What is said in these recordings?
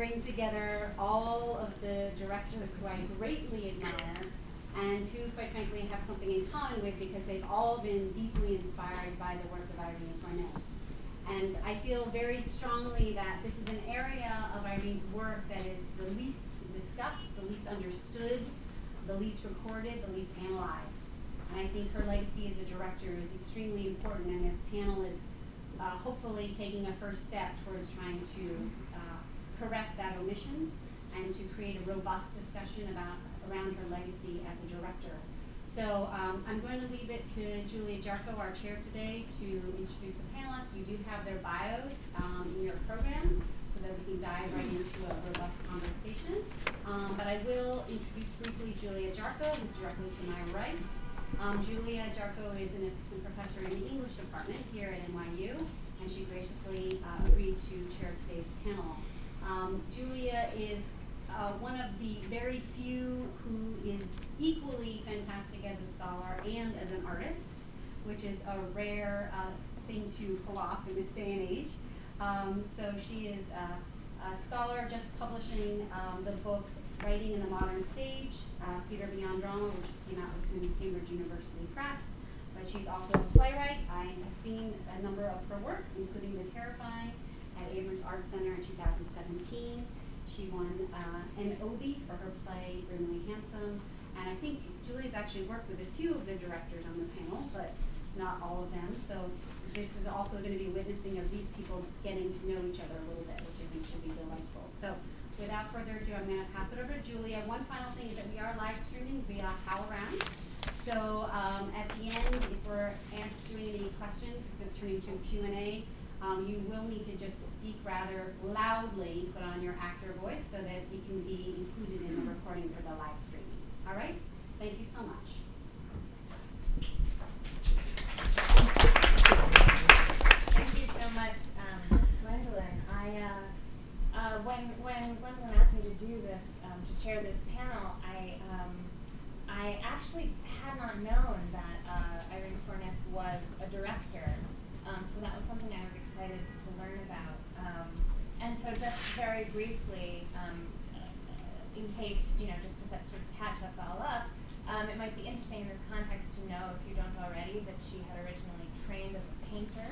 bring together all of the directors who I greatly admire and who, quite frankly, have something in common with because they've all been deeply inspired by the work of Irene Fornes. And I feel very strongly that this is an area of Irene's work that is the least discussed, the least understood, the least recorded, the least analyzed. And I think her legacy as a director is extremely important, and this panel is uh, hopefully taking a first step towards trying to correct that omission and to create a robust discussion about around her legacy as a director. So um, I'm going to leave it to Julia Jarcho, our chair today, to introduce the panelists. You do have their bios um, in your program so that we can dive right into a robust conversation. Um, but I will introduce briefly Julia Jarcho, who's directly to my right. Um, Julia Jarcho is an assistant professor in the English department here at NYU, and she graciously uh, agreed to chair today's panel. Um, Julia is uh, one of the very few who is equally fantastic as a scholar and as an artist, which is a rare uh, thing to pull off in this day and age. Um, so she is a, a, scholar just publishing um, the book Writing in the Modern Stage, uh, Theater Beyond Drama, which just came out with Cambridge University Press. But she's also a playwright. I have seen a number of her works, including The Terrifying Abrons Art Center in 2017. She won uh, an Obie for her play Grimly Handsome. And I think Julie's actually worked with a few of the directors on the panel, but not all of them. So this is also going to be witnessing of these people getting to know each other a little bit, which I think should be delightful. So without further ado, I'm going to pass it over to Julia. One final thing is that we are live streaming via HowlRound. So um, at the end, if we're answering any questions, if we're turning to Q&A, um, you will need to just speak rather loudly, put on your actor voice so that we can be included in the recording for the live streaming. All right? Thank you so much. Thank you so much, um, Gwendolyn. I, uh, uh, when, when Gwendolyn asked me to do this, um, to chair this panel, I, um, I actually had not known that uh, Irene Fornes was a director. Um, so that was something I was excited to learn about. Um, and so just very briefly, um, in case, you know, just to sort of catch us all up, um, it might be interesting in this context to know, if you don't already, that she had originally trained as a painter,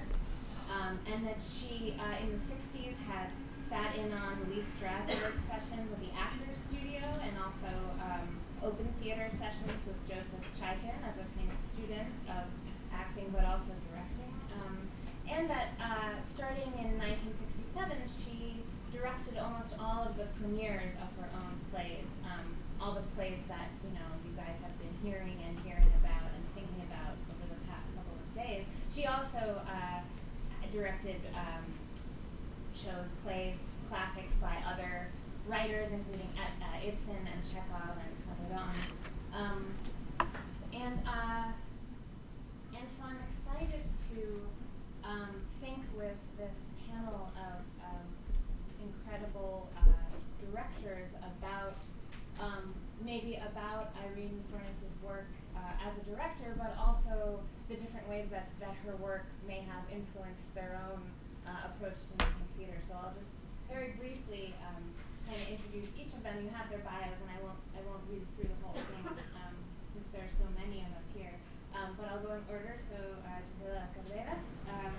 um, and that she, uh, in the 60s, had sat in on Lee Strasberg sessions at the Actors Studio and also um, open theater sessions with Joseph Chaikin as a kind of student of acting but also directing and that uh, starting in 1967, she directed almost all of the premieres of her own plays, um, all the plays that you know you guys have been hearing and hearing about and thinking about over the past couple of days. She also uh, directed um, shows, plays, classics by other writers, including uh, Ibsen and Chekhov and Calderon. Um, and uh, and so I'm excited to um, think with this panel of um, incredible uh, directors about um, maybe about Irene Fornes's work uh, as a director, but also the different ways that, that her work may have influenced their own uh, approach to making theater. So I'll just very briefly um, kind of introduce each of them. You have their bios, and I won't I won't read through the whole thing um, since there are so many of us here. Um, but I'll go in order. So uh, Gisela Cardenas um,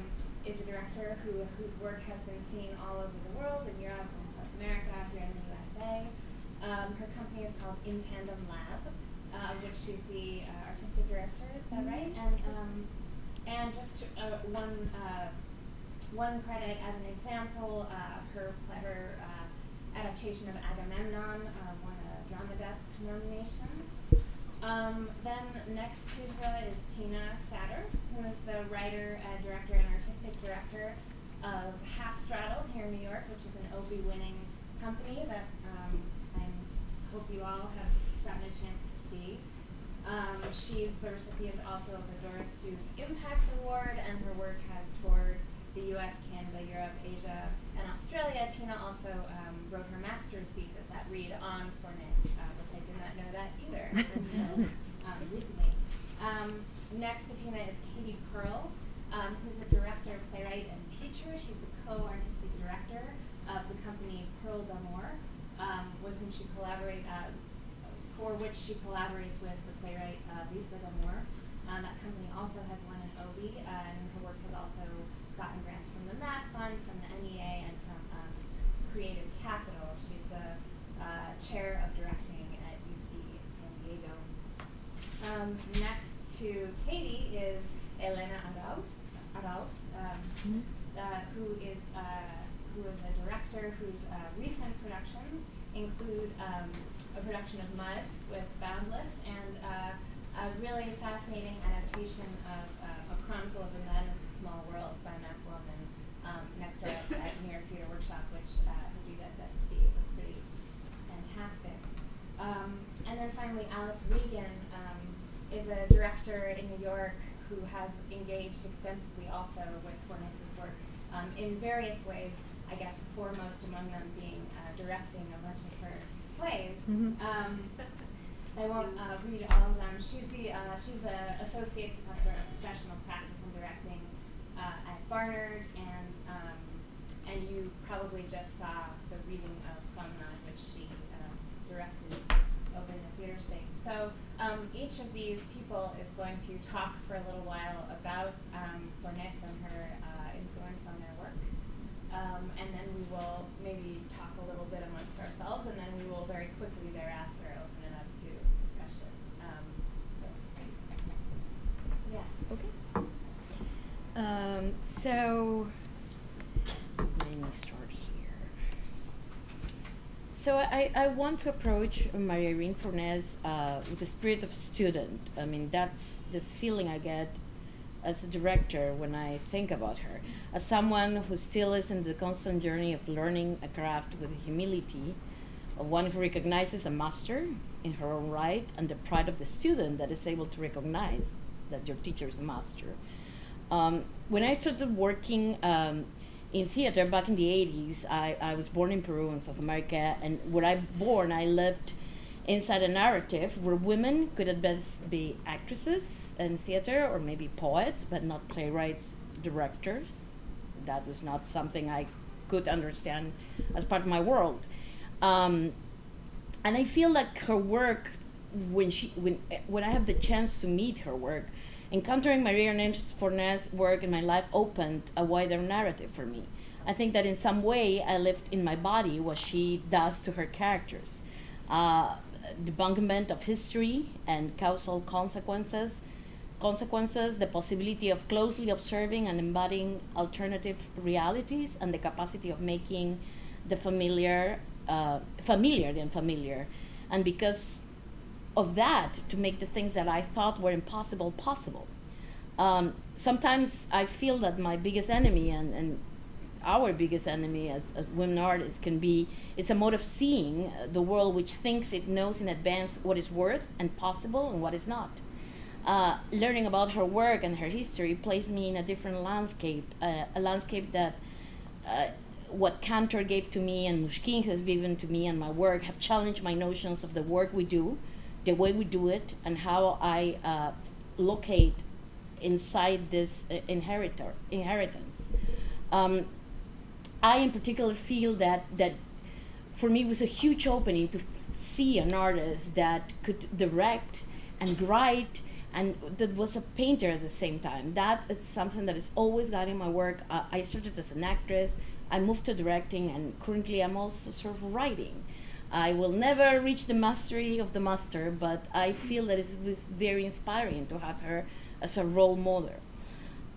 is a director who, whose work has been seen all over the world, in Europe and South America, here in the USA. Um, her company is called In Tandem Lab, uh, of which she's the uh, artistic director. Is that mm-hmm. right? And um, and just uh, one uh, one credit as an example, uh, her her adaptation of Agamemnon won a Drama Desk nomination. Um, then next to her is Tina Satter, who is the writer, uh, director, and artistic director of Half Straddle here in New York, which is an Obie winning company that um, I hope you all have gotten a chance to see. Um, she's the recipient also of the Doris Duke Impact Award, and her work has toured the US, Canada, Europe, Asia, and Australia. Tina also um, wrote her master's thesis at Reed on Fornes, uh, which I did not know that either until um, recently. Um, next to Tina is Katie Pearl, um, who's a director, playwright, and teacher. She's the co-artistic director of the company PearlDamour, um, with whom she collaborate uh, for which she collaborates with the playwright uh, Lisa D'Amour. Uh, that company also has won an Obie, uh, and her work has also gotten grants from the MAP Fund, from the NEA, and from um, Creative Capital. She's the uh, chair of directing at UC San Diego. Um, next to Katie is Elena Araoz, Araoz um, uh, who is uh, who is a director whose uh, recent productions include um, a production of Mud with Boundless and uh, a really fascinating adaptation of uh, A Chronicle of the Madness of Small Worlds by Mac Wellman um, next door at, York Theater Workshop, which uh, you guys got to see, it was pretty fantastic. Um, and then finally, Alice Reagan um, is a director in New York who has engaged extensively also with Fornes's work um, in various ways, I guess foremost among them being uh, directing a bunch of her plays. Mhm. Um, I won't uh, read all of them. She's the uh, she's a associate professor of professional practice and directing uh, at Barnard, and um, and you probably just saw the reading of Promenade, which she uh, directed over in the theater space. So um, each of these people is going to talk for a little while about um, Fornes and her uh, influence on their work. Um, and then we will maybe talk a little bit amongst ourselves, and then very quickly thereafter open it up to discussion. Um, so. Yeah. Okay. Um, so let me start here. So I, I want to approach Maria Irene Fornes uh, with the spirit of student. I mean, that's the feeling I get as a director when I think about her. As someone who still is in the constant journey of learning a craft with humility, one who recognizes a master in her own right and the pride of the student that is able to recognize that your teacher is a master. Um, when I started working um, in theater back in the 80s, I, I was born in Peru in South America, and where I born, I lived inside a narrative where women could at best be actresses in theater or maybe poets, but not playwrights, directors. That was not something I could understand as part of my world. Um, and I feel like her work, when she when when I have the chance to meet her work, encountering Maria Ernest work in my life opened a wider narrative for me. I think that in some way I lived in my body what she does to her characters. Uh, debunkment of history and causal consequences, consequences, the possibility of closely observing and embodying alternative realities, and the capacity of making the familiar uh, familiar than familiar. And because of that, to make the things that I thought were impossible possible. Um, sometimes I feel that my biggest enemy and, and our biggest enemy as, as women artists can be it's a mode of seeing the world which thinks it knows in advance what is worth and possible and what is not. Uh, learning about her work and her history placed me in a different landscape, uh, a landscape that uh, what Cantor gave to me and Mushkin has given to me and my work have challenged my notions of the work we do, the way we do it, and how I uh, locate inside this uh, inheritor, inheritance. Um, I, in particular, feel that that for me was a huge opening to see an artist that could direct and write and that was a painter at the same time. That is something that is always guiding my work. Uh, I started as an actress. I moved to directing, and currently I'm also sort of writing. I will never reach the mastery of the master, but I feel that it was very inspiring to have her as a role model.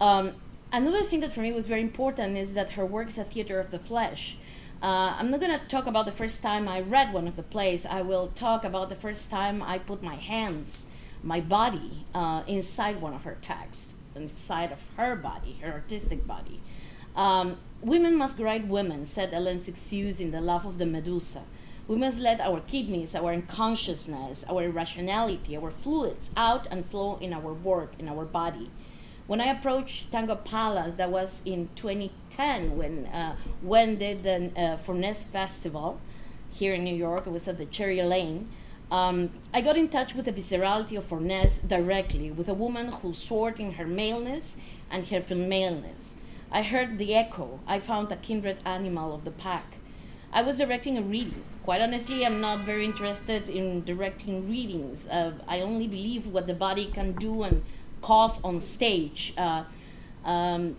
Um, another thing that for me was very important is that her work is a theater of the flesh. Uh, I'm not going to talk about the first time I read one of the plays. I will talk about the first time I put my hands, my body, uh, inside one of her texts, inside of her body, her artistic body. Um, women must write women, said Hélène Cixous in The Love of the Medusa. We must let our kidneys, our unconsciousness, our irrationality, our fluids out and flow in our work, in our body. When I approached Tango Palace, that was in 2010 when uh, when did the uh, Fornes Festival here in New York. It was at the Cherry Lane. Um, I got in touch with the viscerality of Fornes directly, with a woman who soared in her maleness and her femaleness. I heard the echo. I found a kindred animal of the pack. I was directing a reading. Quite honestly, I'm not very interested in directing readings. Uh, I only believe what the body can do and cause on stage. Uh, um,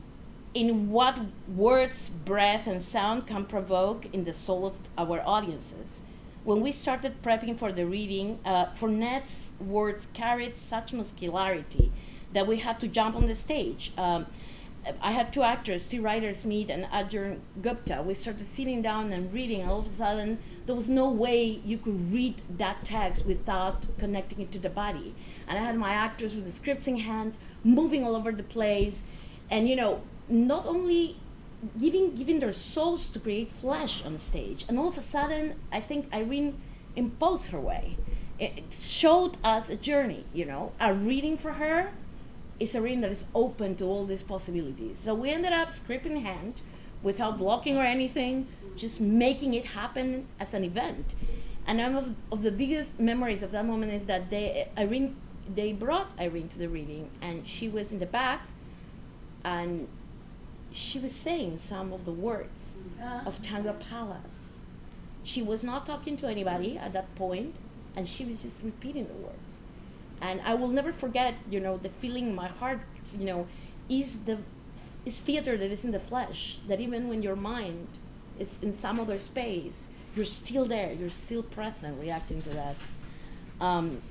in what words, breath, and sound can provoke in the soul of our audiences. When we started prepping for the reading, uh, Fornes's words carried such muscularity that we had to jump on the stage. Um, I had two actors, two writers meet, and Ajahn Gupta. We started sitting down and reading, all of a sudden, there was no way you could read that text without connecting it to the body. And I had my actors with the scripts in hand, moving all over the place, and you know, not only giving giving their souls to create flesh on stage. And all of a sudden, I think Irene imposed her way. It showed us a journey, you know, a reading for her is a reading that is open to all these possibilities. So we ended up script in hand, without blocking or anything, just making it happen as an event. And one of, of the biggest memories of that moment is that they Irene they brought Irene to the reading and she was in the back and she was saying some of the words uh-huh. of Tango Palace. She was not talking to anybody at that point and she was just repeating the words and I will never forget, you know, the feeling in my heart, you know, is the is theater that is in the flesh. That even when your mind is in some other space, you're still there. You're still present, reacting to that. Um,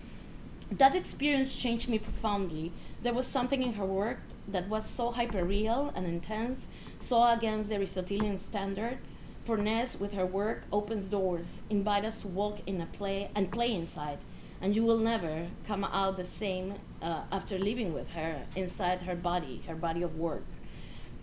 that experience changed me profoundly. There was something in her work that was so hyper real and intense, so against the Aristotelian standard. Fornes, with her work, opens doors, invite us to walk in a play and play inside and you will never come out the same uh, after living with her inside her body, her body of work.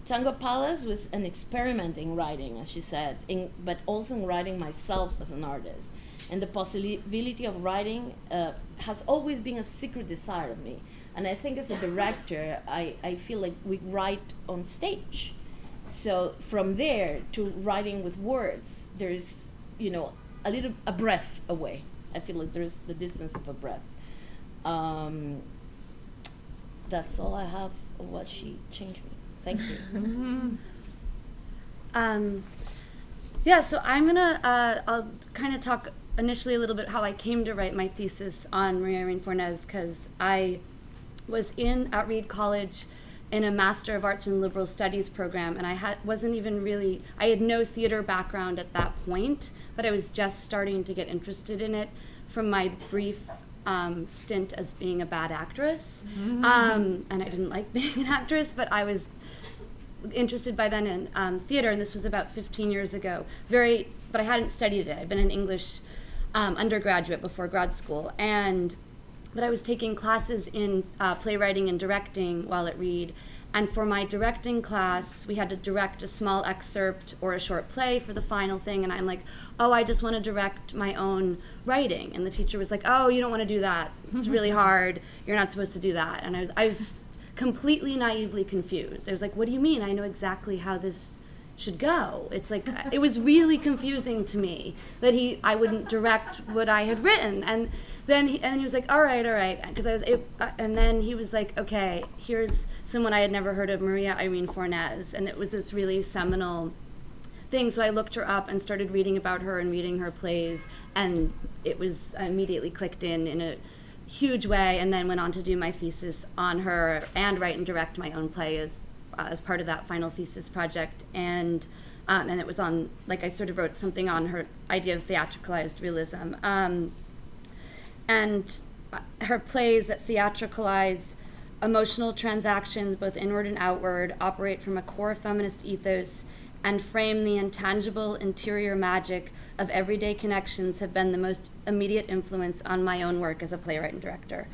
Tango Palace was an experiment in writing, as she said, in, but also in writing myself as an artist. And the possibility of writing uh, has always been a secret desire of me. And I think as a director, I, I feel like we write on stage. So from there to writing with words, there's, you know, a little, a breath away. I feel like there's the distance of a breath. Um, that's all I have of what she changed me. Thank you. Um, yeah, so I'm gonna, uh, I'll kind of talk initially a little bit how I came to write my thesis on Maria Irene Fornes, because I was in at Reed College in a Master of Arts in Liberal Studies program, and I had, wasn't even really, I had no theater background at that point, but I was just starting to get interested in it from my brief um, stint as being a bad actress. Um, and I didn't like being an actress, but I was interested by then in um, theater, and this was about 15 years ago. Very, but I hadn't studied it. I'd been an English um, undergraduate before grad school, and but I was taking classes in uh, playwriting and directing while at Reed. And for my directing class, we had to direct a small excerpt or a short play for the final thing. And I'm like, oh, I just want to direct my own writing. And the teacher was like, oh, you don't want to do that. It's really hard. You're not supposed to do that. And I was, I was completely naively confused. I was like, what do you mean? I know exactly how this should go. It's like it was really confusing to me that he I wouldn't direct what I had written, and then he, and he was like, all right, all right, because I was, it, uh, and then he was like, okay, here's someone I had never heard of, Maria Irene Fornes, and it was this really seminal thing. So I looked her up and started reading about her and reading her plays, and it was I immediately clicked in in a huge way, and then went on to do my thesis on her and write and direct my own play as uh, as part of that final thesis project, and um, and it was on like I sort of wrote something on her idea of theatricalized realism, um, and uh, her plays that theatricalize emotional transactions, both inward and outward, operate from a core feminist ethos, and frame the intangible interior magic of everyday connections have been the most immediate influence on my own work as a playwright and director.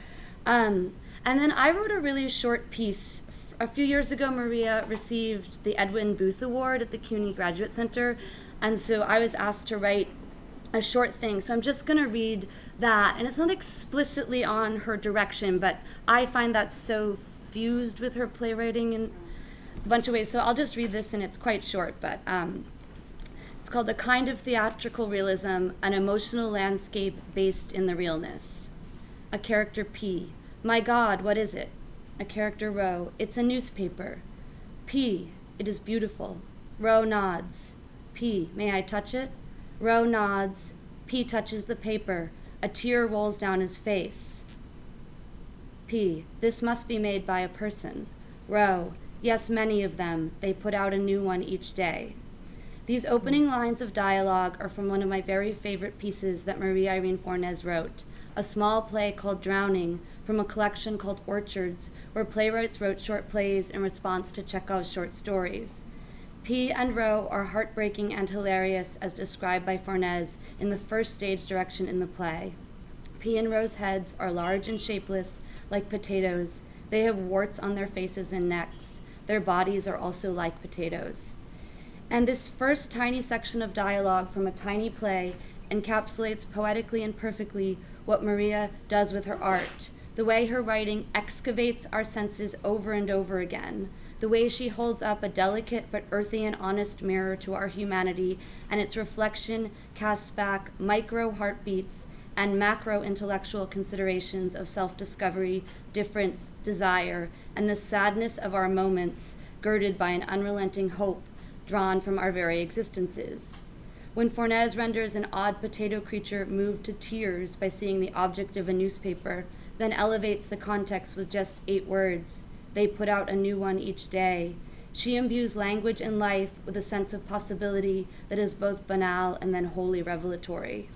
Um, and then I wrote a really short piece a few years ago, Maria received the Edwin Booth Award at the CUNY Graduate Center, and so I was asked to write a short thing. So I'm just going to read that, and it's not explicitly on her direction, but I find that so fused with her playwriting in a bunch of ways. So I'll just read this, and it's quite short, but um, it's called A Kind of Theatrical Realism, an emotional landscape based in the realness. A character P. My God, what is it? A character Rho. It's a newspaper. P. It is beautiful. Rho nods. P. May I touch it? Roe nods. P touches the paper. A tear rolls down his face. P. This must be made by a person. Roe. Yes, many of them. They put out a new one each day. These opening lines of dialogue are from one of my very favorite pieces that Maria Irene Fornes wrote, a small play called Drowning from a collection called Orchards, where playwrights wrote short plays in response to Chekhov's short stories. P and Roe are heartbreaking and hilarious as described by Fornes in the first stage direction in the play. P and Roe's heads are large and shapeless, like potatoes. They have warts on their faces and necks. Their bodies are also like potatoes. And this first tiny section of dialogue from a tiny play encapsulates poetically and perfectly what Maria does with her art, the way her writing excavates our senses over and over again, the way she holds up a delicate but earthy and honest mirror to our humanity, and its reflection casts back micro heartbeats and macro intellectual considerations of self discovery, difference, desire, and the sadness of our moments, girded by an unrelenting hope drawn from our very existences. When Fornes renders an odd potato creature moved to tears by seeing the object of a newspaper, then elevates the context with just eight words, they put out a new one each day. She imbues language and life with a sense of possibility that is both banal and then wholly revelatory.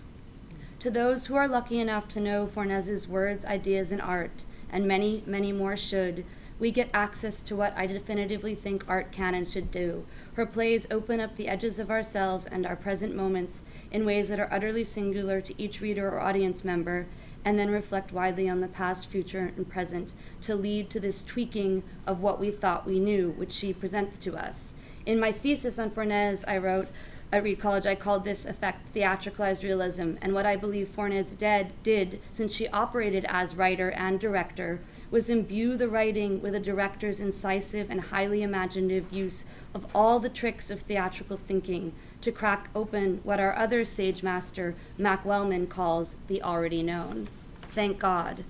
To those who are lucky enough to know Fornes's words, ideas, and art, and many, many more should, we get access to what I definitively think art can and should do. Her plays open up the edges of ourselves and our present moments in ways that are utterly singular to each reader or audience member, and then reflect widely on the past, future, and present to lead to this tweaking of what we thought we knew, which she presents to us. In my thesis on Fornes, I wrote, at Reed College, I called this effect theatricalized realism, and what I believe Fornes did, did, since she operated as writer and director, was imbue the writing with a director's incisive and highly imaginative use of all the tricks of theatrical thinking to crack open what our other sage master, Mac Wellman, calls the already known. Thank God.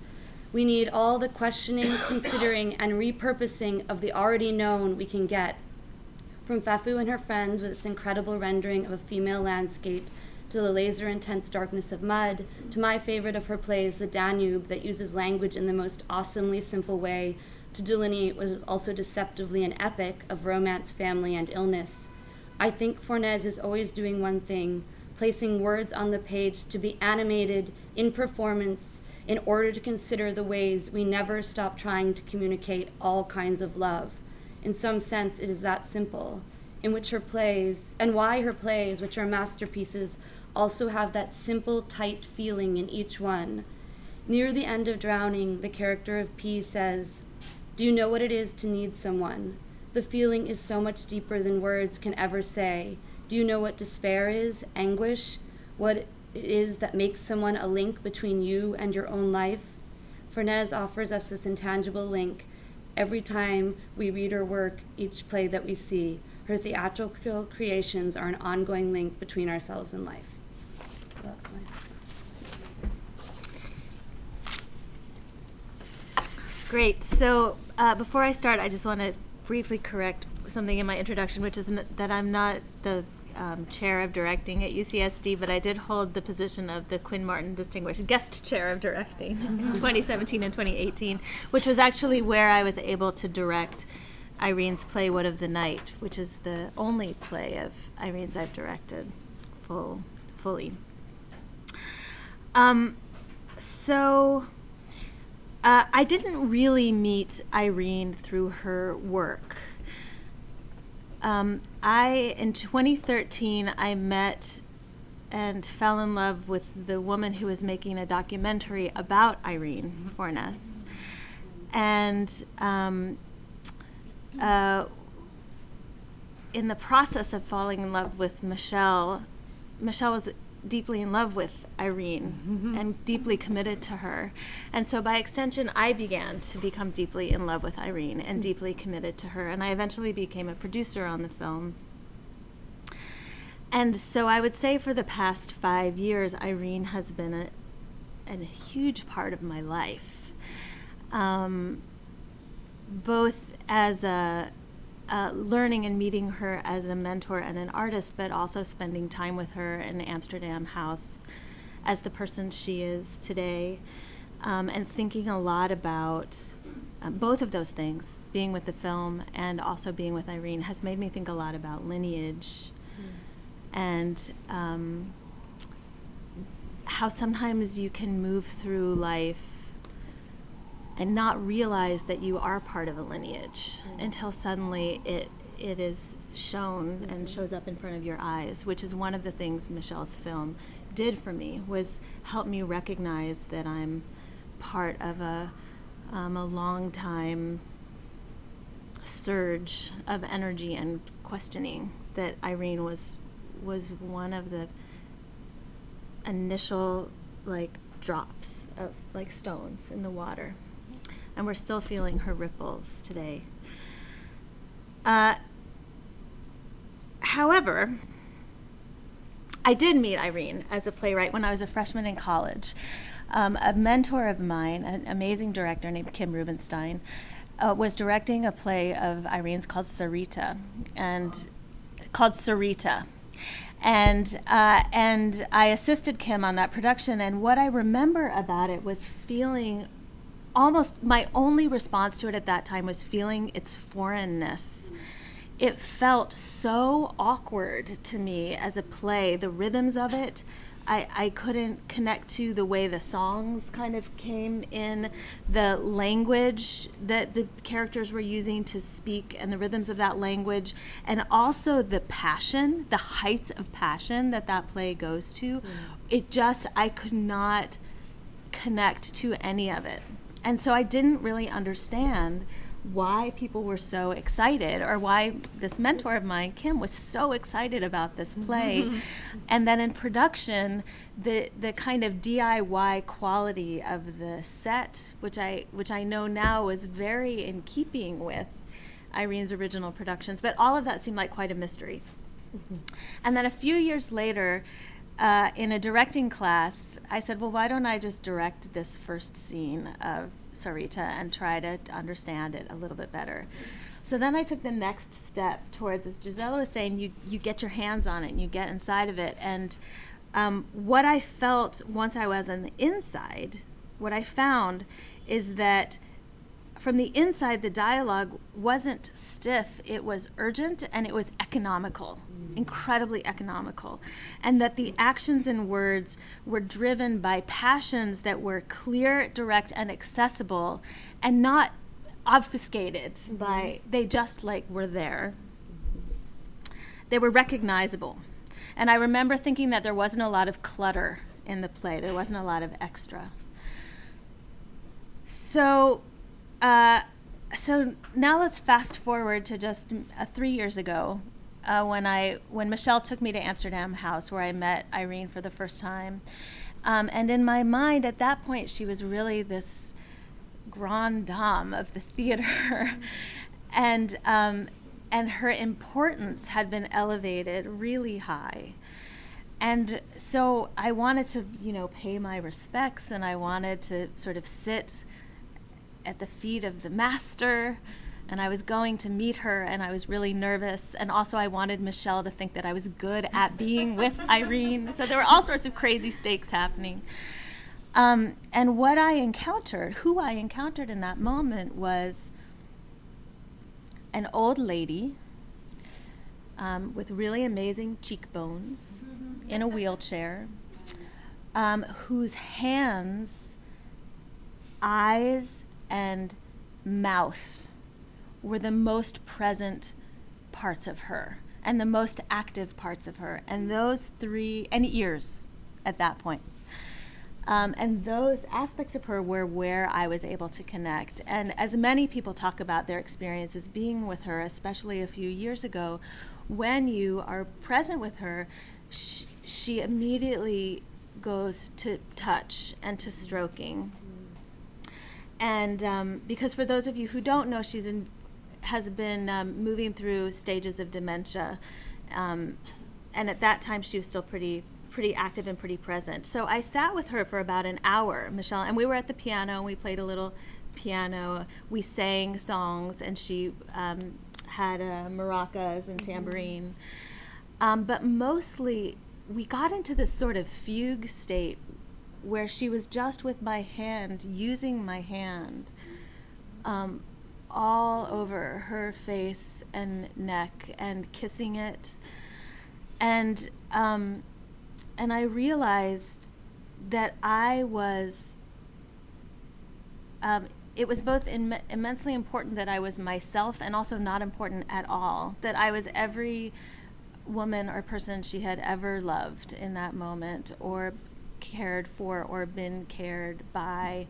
We need all the questioning, considering, and repurposing of the already known we can get. From Fefu and her friends with its incredible rendering of a female landscape to the laser intense darkness of mud, to my favorite of her plays, The Danube, that uses language in the most awesomely simple way to delineate what is also deceptively an epic of romance, family, and illness. I think Fornes is always doing one thing placing words on the page to be animated in performance in order to consider the ways we never stop trying to communicate all kinds of love. In some sense, it is that simple, in which her plays, and why her plays, which are masterpieces, also have that simple, tight feeling in each one. Near the end of Drowning, the character of P says, Do you know what it is to need someone? The feeling is so much deeper than words can ever say. Do you know what despair is? Anguish? What it is that makes someone a link between you and your own life? Fornes offers us this intangible link every time we read her work, each play that we see. Her theatrical creations are an ongoing link between ourselves and life. So that's my. Great. So uh, before I start, I just want to briefly correct something in my introduction, which is n- that I'm not the um, chair of directing at UCSD, but I did hold the position of the Quinn Martin Distinguished Guest Chair of Directing in 2017 and 2018, which was actually where I was able to direct Irene's play What of the Night, which is the only play of Irene's I've directed full, fully. Um, so uh, I didn't really meet Irene through her work. Um, I in 2013 I met and fell in love with the woman who was making a documentary about Irene Fornes, and um, uh, in the process of falling in love with Michelle, Michelle was deeply in love with Irene and deeply committed to her. And so by extension, I began to become deeply in love with Irene and deeply committed to her. And I eventually became a producer on the film. And so I would say for the past five years, Irene has been a, a huge part of my life. Um, both as a uh, learning and meeting her as a mentor and an artist, but also spending time with her in Amsterdam House as the person she is today, um, and thinking a lot about um, both of those things, being with the film and also being with Irene, has made me think a lot about lineage and um, how sometimes you can move through life and not realize that you are part of a lineage until suddenly it it is shown and shows up in front of your eyes, which is one of the things Michelle's film did for me was help me recognize that I'm part of a um, a long time surge of energy and questioning that Irene was was one of the initial like drops of like stones in the water and we're still feeling her ripples today uh, however i did meet irene as a playwright when i was a freshman in college um, a mentor of mine an amazing director named kim rubenstein uh, was directing a play of irene's called sarita and called sarita and uh, and I assisted Kim on that production. And what I remember about it was feeling almost my only response to it at that time was feeling its foreignness. It felt so awkward to me as a play. The rhythms of it, I, I couldn't connect to the way the songs kind of came in, the language that the characters were using to speak, and the rhythms of that language, and also the passion, the heights of passion that that play goes to. Mm. It just, I could not connect to any of it. And so I didn't really understand why people were so excited or why this mentor of mine kim was so excited about this play. And then in production the the kind of diy quality of the set which i which i know now is very in keeping with irene's original productions but all of that seemed like quite a mystery. Mm-hmm. And then a few years later uh, in a directing class, I said, well, why don't I just direct this first scene of Sarita and try to understand it a little bit better? So then I took the next step towards, as Gisela was saying, you, you get your hands on it and you get inside of it. And um, what I felt once I was on the inside, what I found is that from the inside, the dialogue wasn't stiff, it was urgent and it was economical, mm. incredibly economical. And that the actions and words were driven by passions that were clear, direct, and accessible and not obfuscated mm-hmm. by, they just like were there. They were recognizable. And I remember thinking that there wasn't a lot of clutter in the play, there wasn't a lot of extra. So, so now let's fast forward to just uh, three years ago, uh, when I when Michelle took me to Amsterdam House, where I met Irene for the first time, um, and in my mind at that point she was really this grande dame of the theater, and um, and her importance had been elevated really high. And so I wanted to, you know, pay my respects, and I wanted to sort of sit at the feet of the master and I was going to meet her and I was really nervous. And also I wanted Michelle to think that I was good at being with Irene. So there were all sorts of crazy stakes happening. Um, and what I encountered who I encountered in that moment was an old lady um, with really amazing cheekbones in a wheelchair um, whose hands eyes and mouth were the most present parts of her and the most active parts of her. And those three, and ears at that point. Um, and those aspects of her were where I was able to connect. And as many people talk about their experiences being with her, especially a few years ago, when you are present with her, sh- she immediately goes to touch and to stroking and um, because for those of you who don't know, she's in, has been um, moving through stages of dementia, um, and at that time she was still pretty pretty active and pretty present. So I sat with her for about an hour, Michelle, and we were at the piano and we played a little piano. We sang songs, and she um, had uh, maracas and tambourine. Um, but mostly, we got into this sort of fugue state where she was just with my hand, using my hand um, all over her face and neck and kissing it. And, um, and I realized that I was um, it was both Im- immensely important that I was myself and also not important at all. That I was every woman or person she had ever loved in that moment or cared for or been cared by.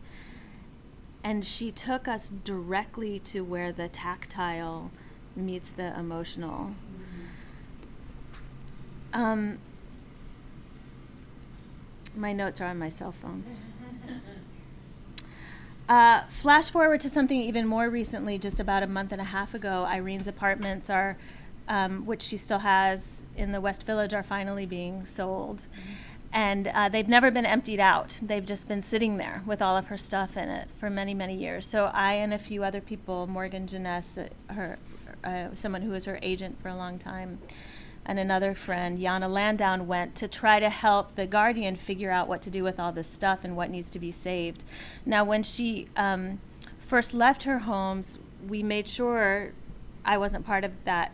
And she took us directly to where the tactile meets the emotional. Um, my notes are on my cell phone. Uh, flash forward to something even more recently, just about a month and a half ago. Irene's apartments are, um, which she still has in the West Village, are finally being sold. And uh, they've never been emptied out. They've just been sitting there with all of her stuff in it for many, many years. So I and a few other people, Morgan Jenness, uh, her, uh, someone who was her agent for a long time, and another friend, Yana Landown, went to try to help the Guardian figure out what to do with all this stuff and what needs to be saved. Now, when she um, first left her homes, we made sure I wasn't part of that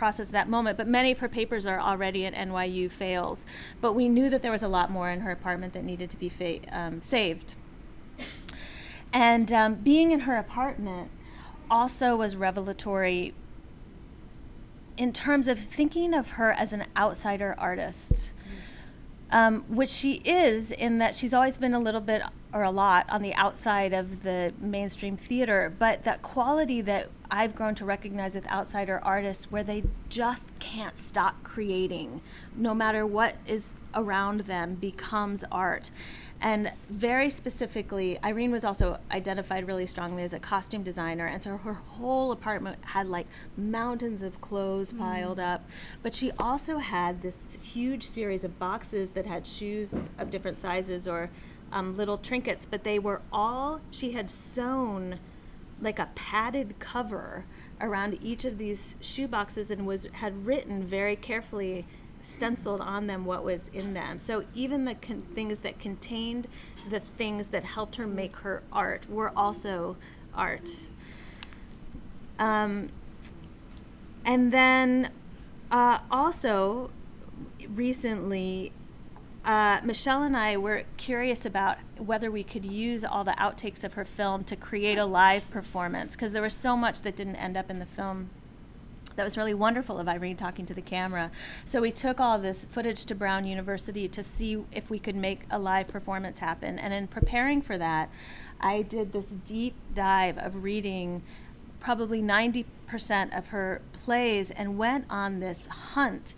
process at that moment, but many of her papers are already at NYU Fales. But we knew that there was a lot more in her apartment that needed to be um, saved. And um, being in her apartment also was revelatory in terms of thinking of her as an outsider artist, um, which she is in that she's always been a little bit or a lot on the outside of the mainstream theater, but that quality that I've grown to recognize with outsider artists where they just can't stop creating, no matter what is around them, becomes art. And very specifically, Irene was also identified really strongly as a costume designer, and so her whole apartment had like mountains of clothes mm. piled up. But she also had this huge series of boxes that had shoes of different sizes or um, little trinkets, but they were all, she had sewn like a padded cover around each of these shoe boxes and was had written very carefully stenciled on them what was in them. So even the con- things that contained the things that helped her make her art were also art. Um, and then uh, also recently, uh, Michelle and I were curious about whether we could use all the outtakes of her film to create a live performance because there was so much that didn't end up in the film that was really wonderful of Irene talking to the camera. So we took all this footage to Brown University to see if we could make a live performance happen. And in preparing for that, I did this deep dive of reading probably 90% of her plays and went on this hunt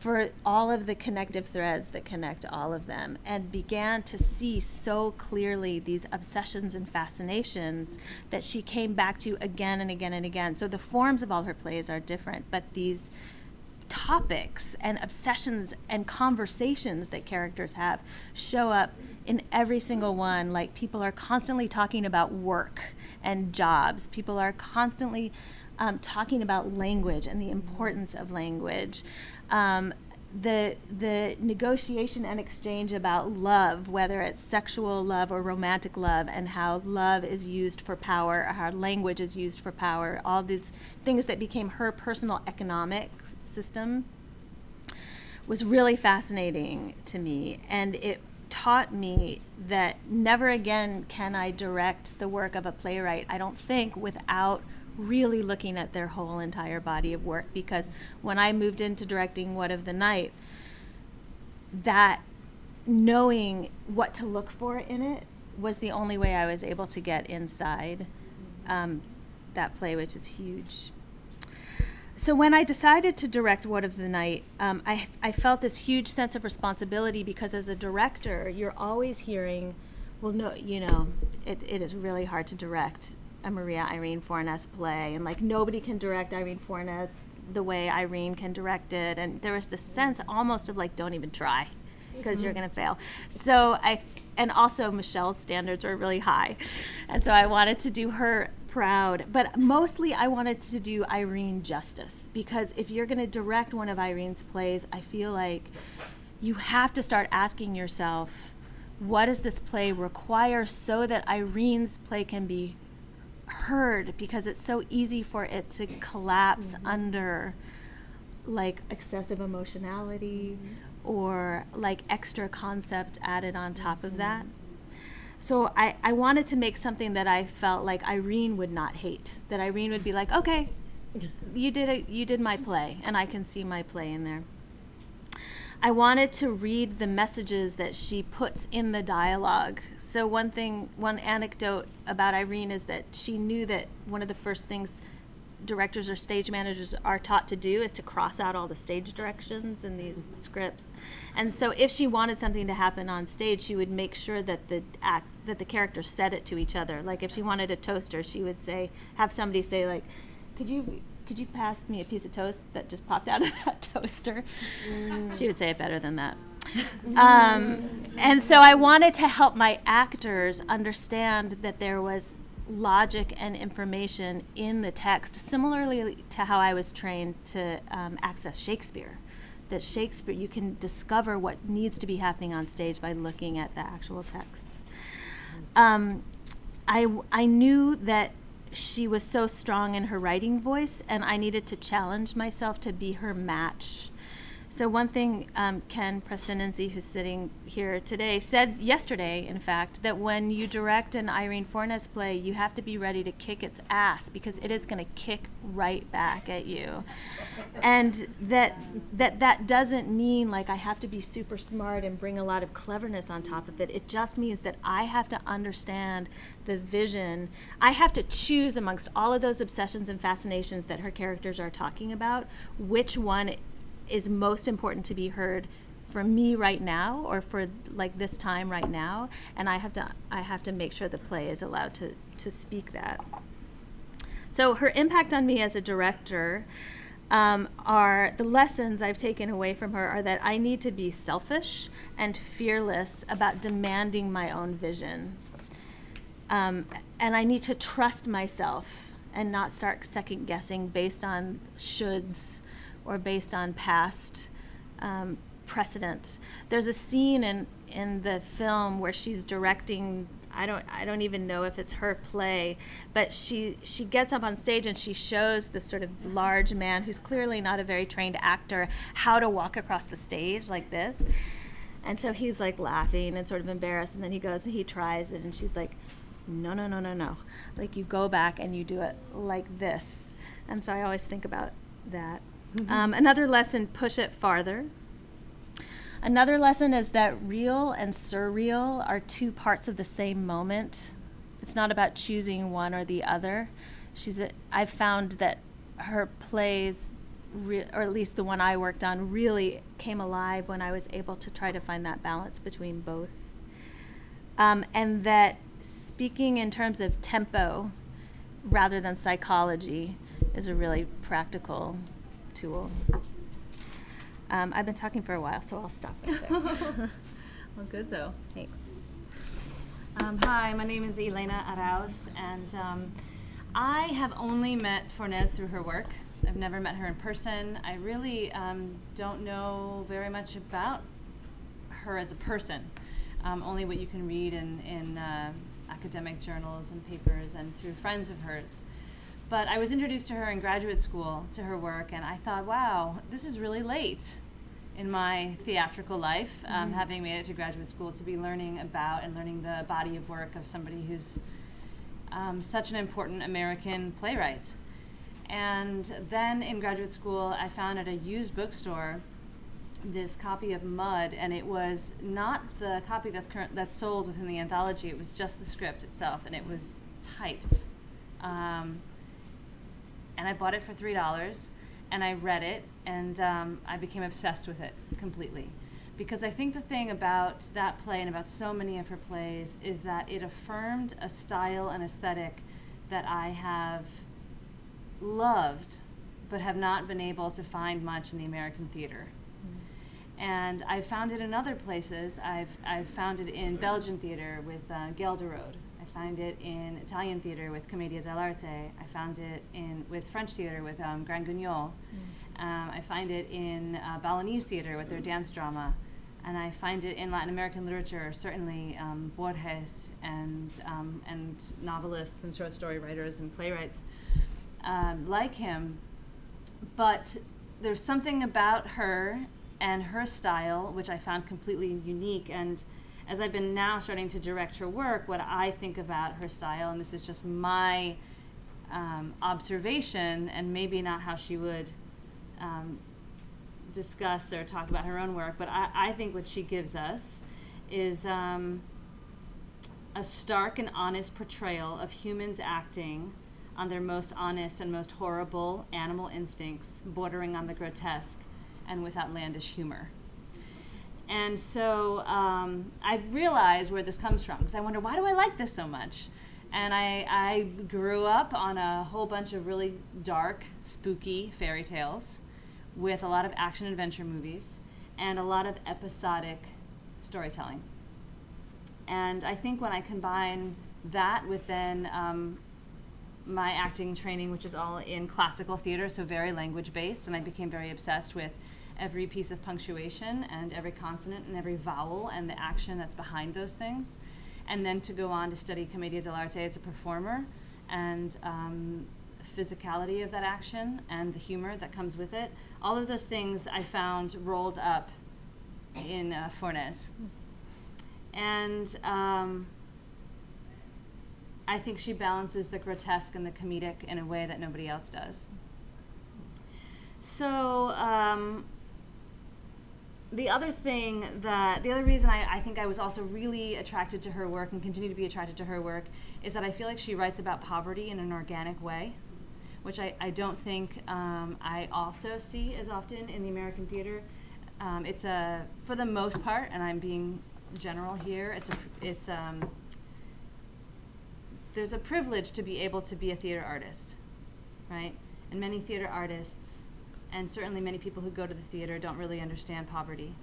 for all of the connective threads that connect all of them and began to see so clearly these obsessions and fascinations that she came back to again and again and again. So the forms of all her plays are different, but these topics and obsessions and conversations that characters have show up in every single one. Like people are constantly talking about work and jobs, people are constantly um, talking about language and the importance of language. Um, the the negotiation and exchange about love, whether it's sexual love or romantic love, and how love is used for power, how language is used for power, all these things that became her personal economic system, was really fascinating to me, and it taught me that never again can I direct the work of a playwright. I don't think without really looking at their whole entire body of work because when I moved into directing What of the Night, that knowing what to look for in it was the only way I was able to get inside um, that play, which is huge. So when I decided to direct What of the Night, um, I, I felt this huge sense of responsibility because as a director, you're always hearing, well, no, you know, it, it is really hard to direct a Maria Irene Fornes play, and like nobody can direct Irene Fornes the way Irene can direct it, and there was this sense almost of like, don't even try, because you're mm-hmm. gonna fail. So I, and also Michelle's standards were really high, and so I wanted to do her proud. But mostly, I wanted to do Irene justice because if you're going to direct one of Irene's plays, I feel like you have to start asking yourself, what does this play require so that Irene's play can be heard? Because it's so easy for it to collapse mm-hmm. under like excessive emotionality mm-hmm. or like extra concept added on top of mm-hmm. that. So I, I wanted to make something that I felt like Irene would not hate. That Irene would be like, okay, you did a, you did my play, and I can see my play in there. I wanted to read the messages that she puts in the dialogue. So one thing, one anecdote about Irene is that she knew that one of the first things directors or stage managers are taught to do is to cross out all the stage directions in these scripts. And so if she wanted something to happen on stage, she would make sure that the act that the characters said it to each other. Like if she wanted a toaster, she would say have somebody say like, "Could you could you pass me a piece of toast that just popped out of that toaster?" She would say it better than that. Um, and so I wanted to help my actors understand that there was logic and information in the text, similarly to how I was trained to um, access Shakespeare. That Shakespeare, you can discover what needs to be happening on stage by looking at the actual text. Um, I, I knew that she was so strong in her writing voice, and I needed to challenge myself to be her match. So one thing um, Ken Prestininzi, who's sitting here today, said yesterday, in fact, that when you direct an Irene Fornes play, you have to be ready to kick its ass because it is going to kick right back at you, and that that that doesn't mean like I have to be super smart and bring a lot of cleverness on top of it. It just means that I have to understand the vision. I have to choose amongst all of those obsessions and fascinations that her characters are talking about, which one is most important to be heard for me right now or for like this time right now and i have to i have to make sure the play is allowed to to speak that so her impact on me as a director um, are the lessons I've taken away from her are that I need to be selfish and fearless about demanding my own vision. Um, and I need to trust myself and not start second guessing based on shoulds or based on past um, precedent. There's a scene in in the film where she's directing. I don't I don't even know if it's her play, but she she gets up on stage and she shows this sort of large man who's clearly not a very trained actor how to walk across the stage like this. And so he's like laughing and sort of embarrassed, and then he goes and he tries it, and she's like, "No, no, no, no, no! Like you go back and you do it like this." And so I always think about that. Um, another lesson, push it farther. Another lesson is that real and surreal are two parts of the same moment. It's not about choosing one or the other. She's a, I've found that her plays, re, or at least the one I worked on, really came alive when I was able to try to find that balance between both. Um, and that speaking in terms of tempo rather than psychology is a really practical tool. Um, I've been talking for a while, so I'll stop right there. Well, good though. Thanks. Um, hi, my name is Elena Araoz, and um, I have only met Fornes through her work. I've never met her in person. I really um, don't know very much about her as a person, um, only what you can read in, in uh, academic journals and papers and through friends of hers. But I was introduced to her in graduate school to her work, and I thought, wow, this is really late in my theatrical life, um, having made it to graduate school, to be learning about and learning the body of work of somebody who's um, such an important American playwright. And then in graduate school, I found at a used bookstore this copy of Mud, and it was not the copy that's current that's sold within the anthology. It was just the script itself, and it was typed. Um, and I bought it for three dollars, and I read it, and um, I became obsessed with it completely, because I think the thing about that play and about so many of her plays is that it affirmed a style and aesthetic that I have loved, but have not been able to find much in the American theater. And I've found it in other places. I've, I've found it in Belgian theater with uh, Ghelderode. I find it in Italian theater with Commedia dell'arte. I found it in with French theater with um, Grand Guignol. Um, I find it in uh, Balinese theater with their dance drama. And I find it in Latin American literature, certainly um, Borges and, um, and novelists and short story writers and playwrights um, like him. But there's something about her and her style which I found completely unique. And as I've been now starting to direct her work, what I think about her style, and this is just my um, observation, and maybe not how she would um, discuss or talk about her own work, but I, I think what she gives us is um, a stark and honest portrayal of humans acting on their most honest and most horrible animal instincts, bordering on the grotesque and with outlandish humor. And so um, I realized where this comes from because I wonder why do I like this so much? And I, I grew up on a whole bunch of really dark, spooky fairy tales with a lot of action adventure movies and a lot of episodic storytelling. And I think when I combine that with then um, my acting training, which is all in classical theater, so very language based, and I became very obsessed with every piece of punctuation and every consonant and every vowel and the action that's behind those things. And then to go on to study Commedia dell'arte as a performer and um, physicality of that action and the humor that comes with it. All of those things I found rolled up in uh, Fornes. And um, I think she balances the grotesque and the comedic in a way that nobody else does. So, um, the other thing that, the other reason I, I think I was also really attracted to her work and continue to be attracted to her work is that I feel like she writes about poverty in an organic way, which I, I don't think um, I also see as often in the American theater. Um, it's a, for the most part, and I'm being general here, it's a, it's, um, there's a privilege to be able to be a theater artist, right? And many theater artists, and certainly many people who go to the theater, don't really understand poverty,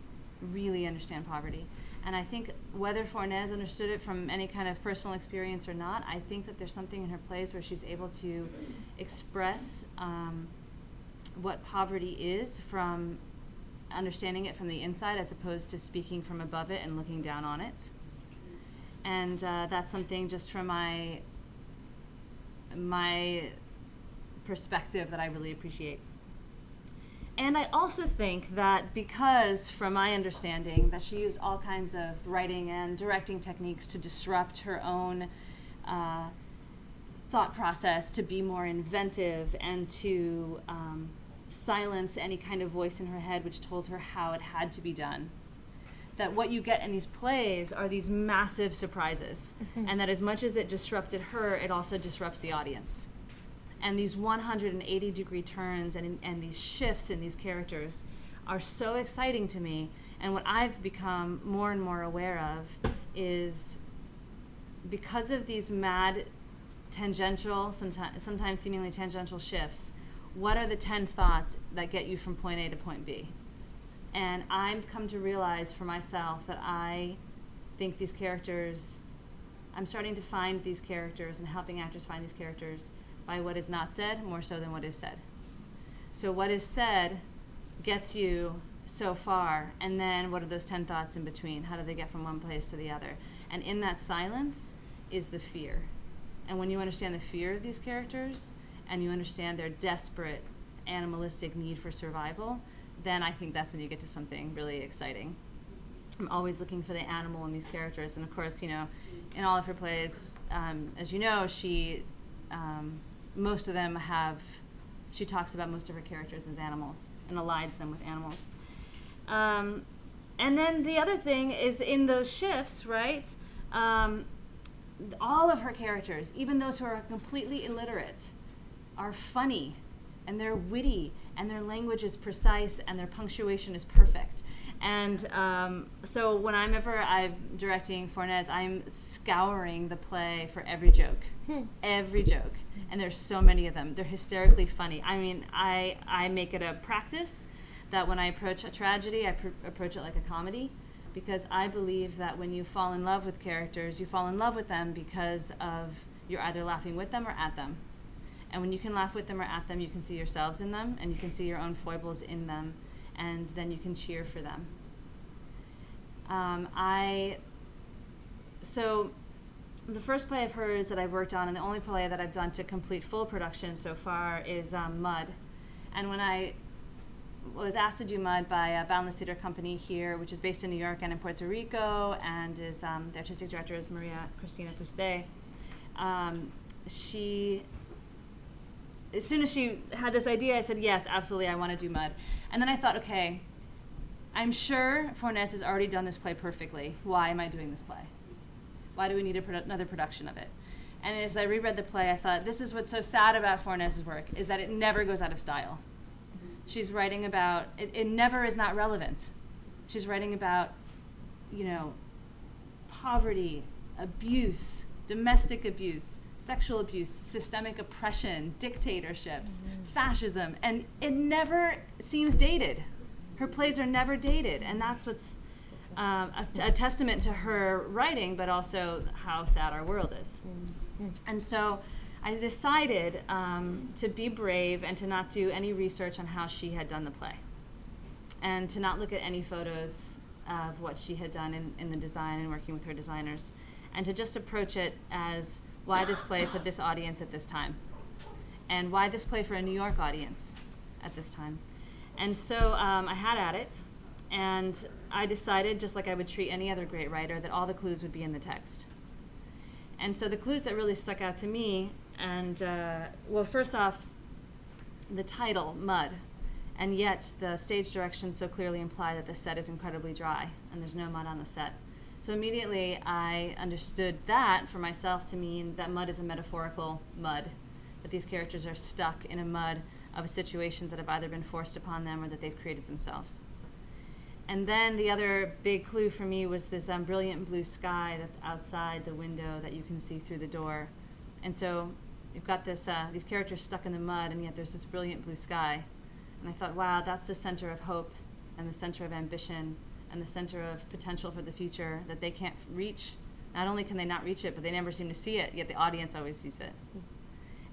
really understand poverty. And I think whether Fornes understood it from any kind of personal experience or not, I think that there's something in her plays where she's able to express um, what poverty is from understanding it from the inside as opposed to speaking from above it and looking down on it and uh, that's something just from my my perspective that I really appreciate. And I also think that because, from my understanding, that she used all kinds of writing and directing techniques to disrupt her own uh, thought process, to be more inventive, and to um, silence any kind of voice in her head which told her how it had to be done. That what you get in these plays are these massive surprises. And that as much as it disrupted her it also disrupts the audience and these 180 degree turns and, and these shifts in these characters are so exciting to me. And what i've become more and more aware of is because of these mad tangential sometimes, sometimes seemingly tangential shifts what are the 10 thoughts that get you from point a to point b? And I've come to realize for myself that I think these characters, I'm starting to find these characters and helping actors find these characters by what is not said more so than what is said. So, what is said gets you so far, and then what are those 10 thoughts in between? How do they get from one place to the other? And in that silence is the fear. And when you understand the fear of these characters and you understand their desperate animalistic need for survival, then I think that's when you get to something really exciting. I'm always looking for the animal in these characters, and of course, you know, in all of her plays, um, as you know, she, um, most of them have, she talks about most of her characters as animals and aligns them with animals. Um, and then the other thing is in those shifts, right? Um, all of her characters, even those who are completely illiterate, are funny and they're witty and their language is precise and their punctuation is perfect. And um, so when I'm ever I'm directing Fornes, I'm scouring the play for every joke, every joke, and there's so many of them. They're hysterically funny. I mean, I I make it a practice that when I approach a tragedy, I pr- approach it like a comedy, because I believe that when you fall in love with characters, you fall in love with them because of you're either laughing with them or at them. And when you can laugh with them or at them, you can see yourselves in them and you can see your own foibles in them, and then you can cheer for them. Um, I so the first play of hers that I've worked on, and the only play that I've done to complete full production so far, is um, Mud. And when I was asked to do Mud by uh, Boundless Theater Company here, which is based in New York and in Puerto Rico, and is um, the artistic director is Maria Cristina Fuste. Um, she, as soon as she had this idea, I said, "Yes, absolutely, I want to do Mud." And then I thought, okay, I'm sure Fornes has already done this play perfectly. Why am I doing this play? Why do we need a produ- another production of it? And as I reread the play, I thought, this is what's so sad about Fornes's work, is that it never goes out of style. She's writing about, it, it never is not relevant. She's writing about, you know, poverty, abuse, domestic abuse, sexual abuse, systemic oppression, dictatorships, mm-hmm. fascism, and it never seems dated. Her plays are never dated, and that's what's um, a, a testament to her writing, but also how sad our world is. And so I decided um, to be brave and to not do any research on how she had done the play, and to not look at any photos of what she had done in, in the design and working with her designers, and to just approach it as why this play for this audience at this time, and why this play for a New York audience at this time. And so um, I had at it, and I decided, just like I would treat any other great writer, that all the clues would be in the text. And so the clues that really stuck out to me, and uh, well, first off, the title, Mud, and yet the stage directions so clearly imply that the set is incredibly dry and there's no mud on the set. So immediately I understood that for myself to mean that mud is a metaphorical mud, that these characters are stuck in a mud of situations that have either been forced upon them or that they've created themselves. And then the other big clue for me was this um, brilliant blue sky that's outside the window that you can see through the door. And so you've got this, uh, these characters stuck in the mud, and yet there's this brilliant blue sky. And I thought, wow, that's the center of hope and the center of ambition and the center of potential for the future that they can't reach. Not only can they not reach it, but they never seem to see it, yet the audience always sees it.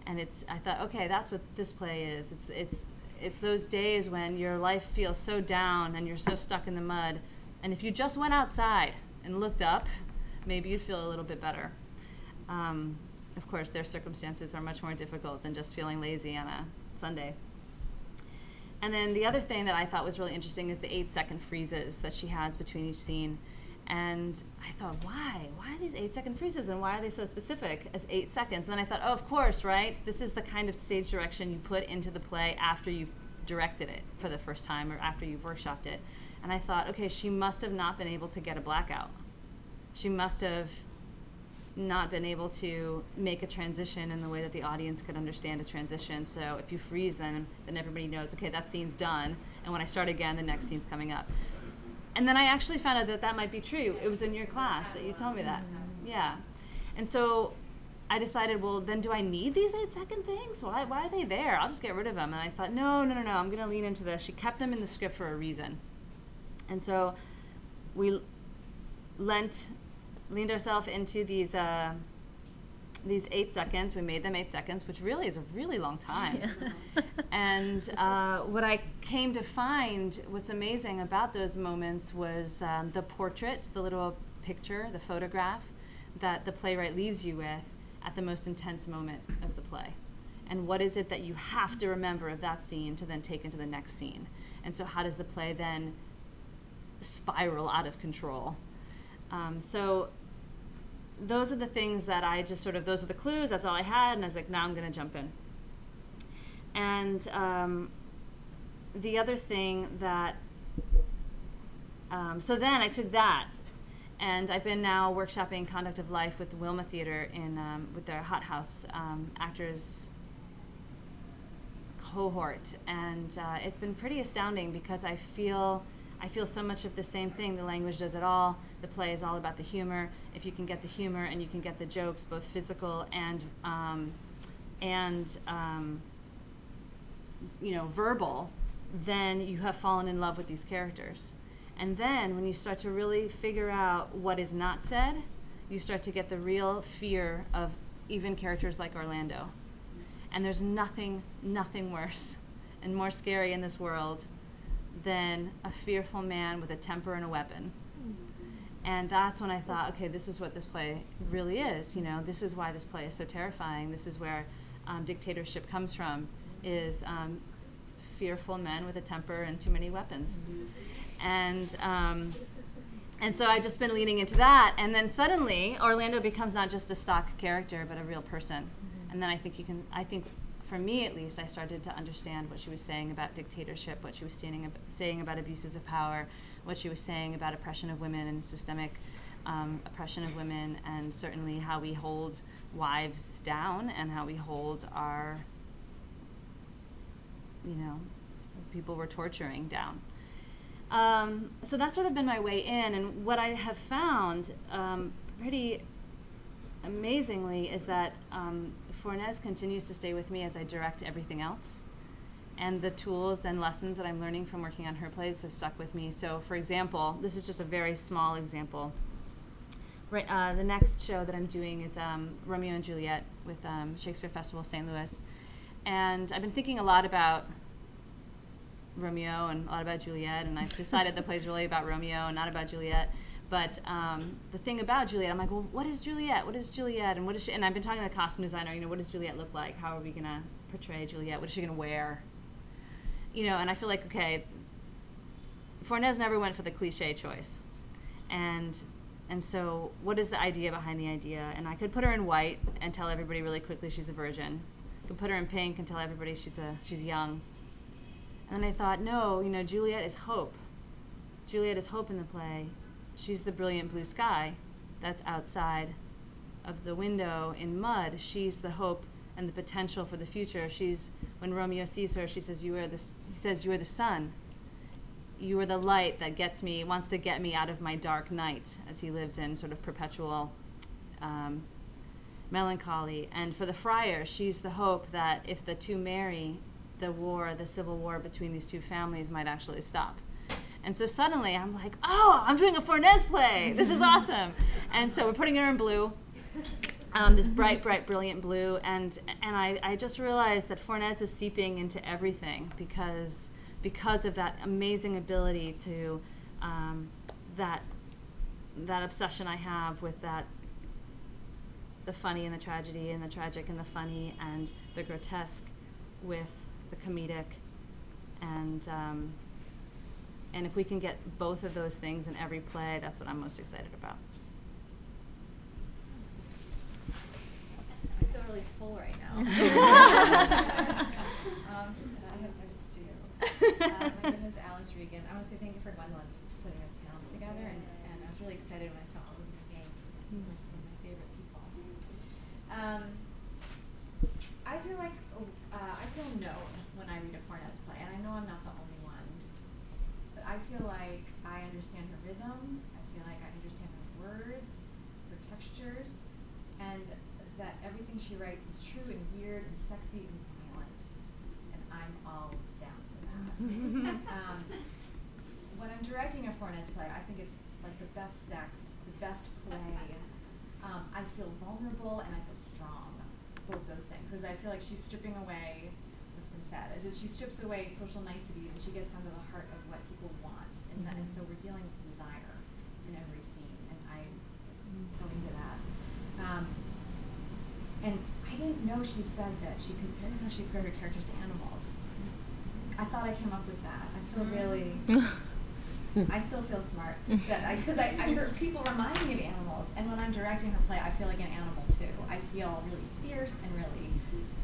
And it's, I thought, okay, that's what this play is. It's, it's, it's those days when your life feels so down and you're so stuck in the mud. And if you just went outside and looked up, maybe you'd feel a little bit better. Um, of course, their circumstances are much more difficult than just feeling lazy on a Sunday. And then the other thing that I thought was really interesting is the eight second freezes that she has between each scene. And I thought, why? Why are these eight second freezes and why are they so specific as eight seconds? And then I thought, oh, of course, right? This is the kind of stage direction you put into the play after you've directed it for the first time or after you've workshopped it. And I thought, okay, she must have not been able to get a blackout. She must have not been able to make a transition in the way that the audience could understand a transition. So if you freeze them, then everybody knows, okay, that scene's done. And when I start again, the next scene's coming up. And then I actually found out that that might be true. It was in your class that you told me that. Yeah. And so I decided, well, then do I need these eight second things? Why, why are they there? I'll just get rid of them. And I thought, no, no, no, no, I'm going to lean into this. She kept them in the script for a reason. And so we lent, leaned ourselves into these, uh, these eight seconds. We made them eight seconds, which really is a really long time. and uh, what I came to find, what's amazing about those moments was um, the portrait, the little picture, the photograph that the playwright leaves you with at the most intense moment of the play. And what is it that you have to remember of that scene to then take into the next scene? And so, how does the play then spiral out of control? Um, so, those are the things that I just sort of, those are the clues, that's all I had, and I was like, now I'm going to jump in. And um, the other thing that, um, so then I took that, and I've been now workshopping Conduct of Life with the Wilma Theater in, um, with their Hot House um, actors cohort, and uh, it's been pretty astounding because I feel I feel so much of the same thing. The language does it all. The play is all about the humor. If you can get the humor and you can get the jokes, both physical and um, and um, you know verbal, then you have fallen in love with these characters. And then when you start to really figure out what is not said, you start to get the real fear of even characters like Orlando. And there's nothing, nothing worse and more scary in this world than a fearful man with a temper and a weapon. And that's when I thought, okay, this is what this play really is. You know, this is why this play is so terrifying. This is where um, dictatorship comes from, is um, fearful men with a temper and too many weapons. And um, and so I've just been leaning into that. And then suddenly, Orlando becomes not just a stock character, but a real person. And then I think you can, I think, for me at least, I started to understand what she was saying about dictatorship, what she was standing ab- saying about abuses of power, what she was saying about oppression of women and systemic um, oppression of women, and certainly how we hold wives down and how we hold our, you know, people we're torturing down. Um, so that's sort of been my way in, and what I have found um, pretty amazingly is that um, Fornes continues to stay with me as I direct everything else. And the tools and lessons that I'm learning from working on her plays have stuck with me. So, for example, this is just a very small example. Right, uh, the next show that I'm doing is um, Romeo and Juliet with um, Shakespeare Festival St. Louis. And I've been thinking a lot about Romeo and a lot about Juliet, and I've decided the play's really about Romeo and not about Juliet. But um, the thing about Juliet, I'm like, well, what is Juliet? What is Juliet? And what is she? And I've been talking to the costume designer. You know, what does Juliet look like? How are we gonna portray Juliet? What is she gonna wear? You know, and I feel like okay, Fornes never went for the cliche choice, and and so what is the idea behind the idea? And I could put her in white and tell everybody really quickly she's a virgin. I could put her in pink and tell everybody she's a she's young. And then I thought, no, you know, Juliet is hope. Juliet is hope in the play. She's the brilliant blue sky that's outside of the window in mud. She's the hope and the potential for the future. She's when Romeo sees her, she says, "You are the." He says, "You are the sun. You are the light that gets me, wants to get me out of my dark night." As he lives in sort of perpetual um, melancholy. And for the friar, she's the hope that if the two marry, the war, the civil war between these two families might actually stop. And so suddenly I'm like, oh, I'm doing a Fornes play. This is awesome. And so we're putting her in blue, um, this bright, bright, brilliant blue. And, and I, I just realized that Fornes is seeping into everything because, because of that amazing ability to, um, that, that obsession I have with that the funny and the tragedy and the tragic and the funny and the grotesque with the comedic and um, and if we can get both of those things in every play that's what i'm most excited about I feel really full right now. um, I have notes too. Uh, my name is Alice Reagan. I want to say thank you for Gwendolyn for putting this panel together, and, and I was really excited when I saw all of your names. These are some of my favorite people. Um, I feel like oh, uh, I feel known when I read a Fornes play, and I know I'm not the only one. But I feel like I understand her rhythms. I feel like I understand her words, her textures, and that everything she writes is true and weird and sexy and violent. And I'm all down for that. um, when I'm directing a Fornes play, I think it's like the best sex, the best play. Um, I feel vulnerable and I feel strong. Both those things. Because I feel like she's stripping away what's been said. It's just she strips away social nicety and she gets down to the heart of what people want. And, that, and so we're dealing with desire in every scene. And I'm so into that. Um, and I didn't know she said that she compared how she compared her characters to animals. I thought I came up with that. I feel really. I still feel smart that I because I, I heard people remind me of animals, and when I'm directing her play, I feel like an animal too. I feel really fierce and really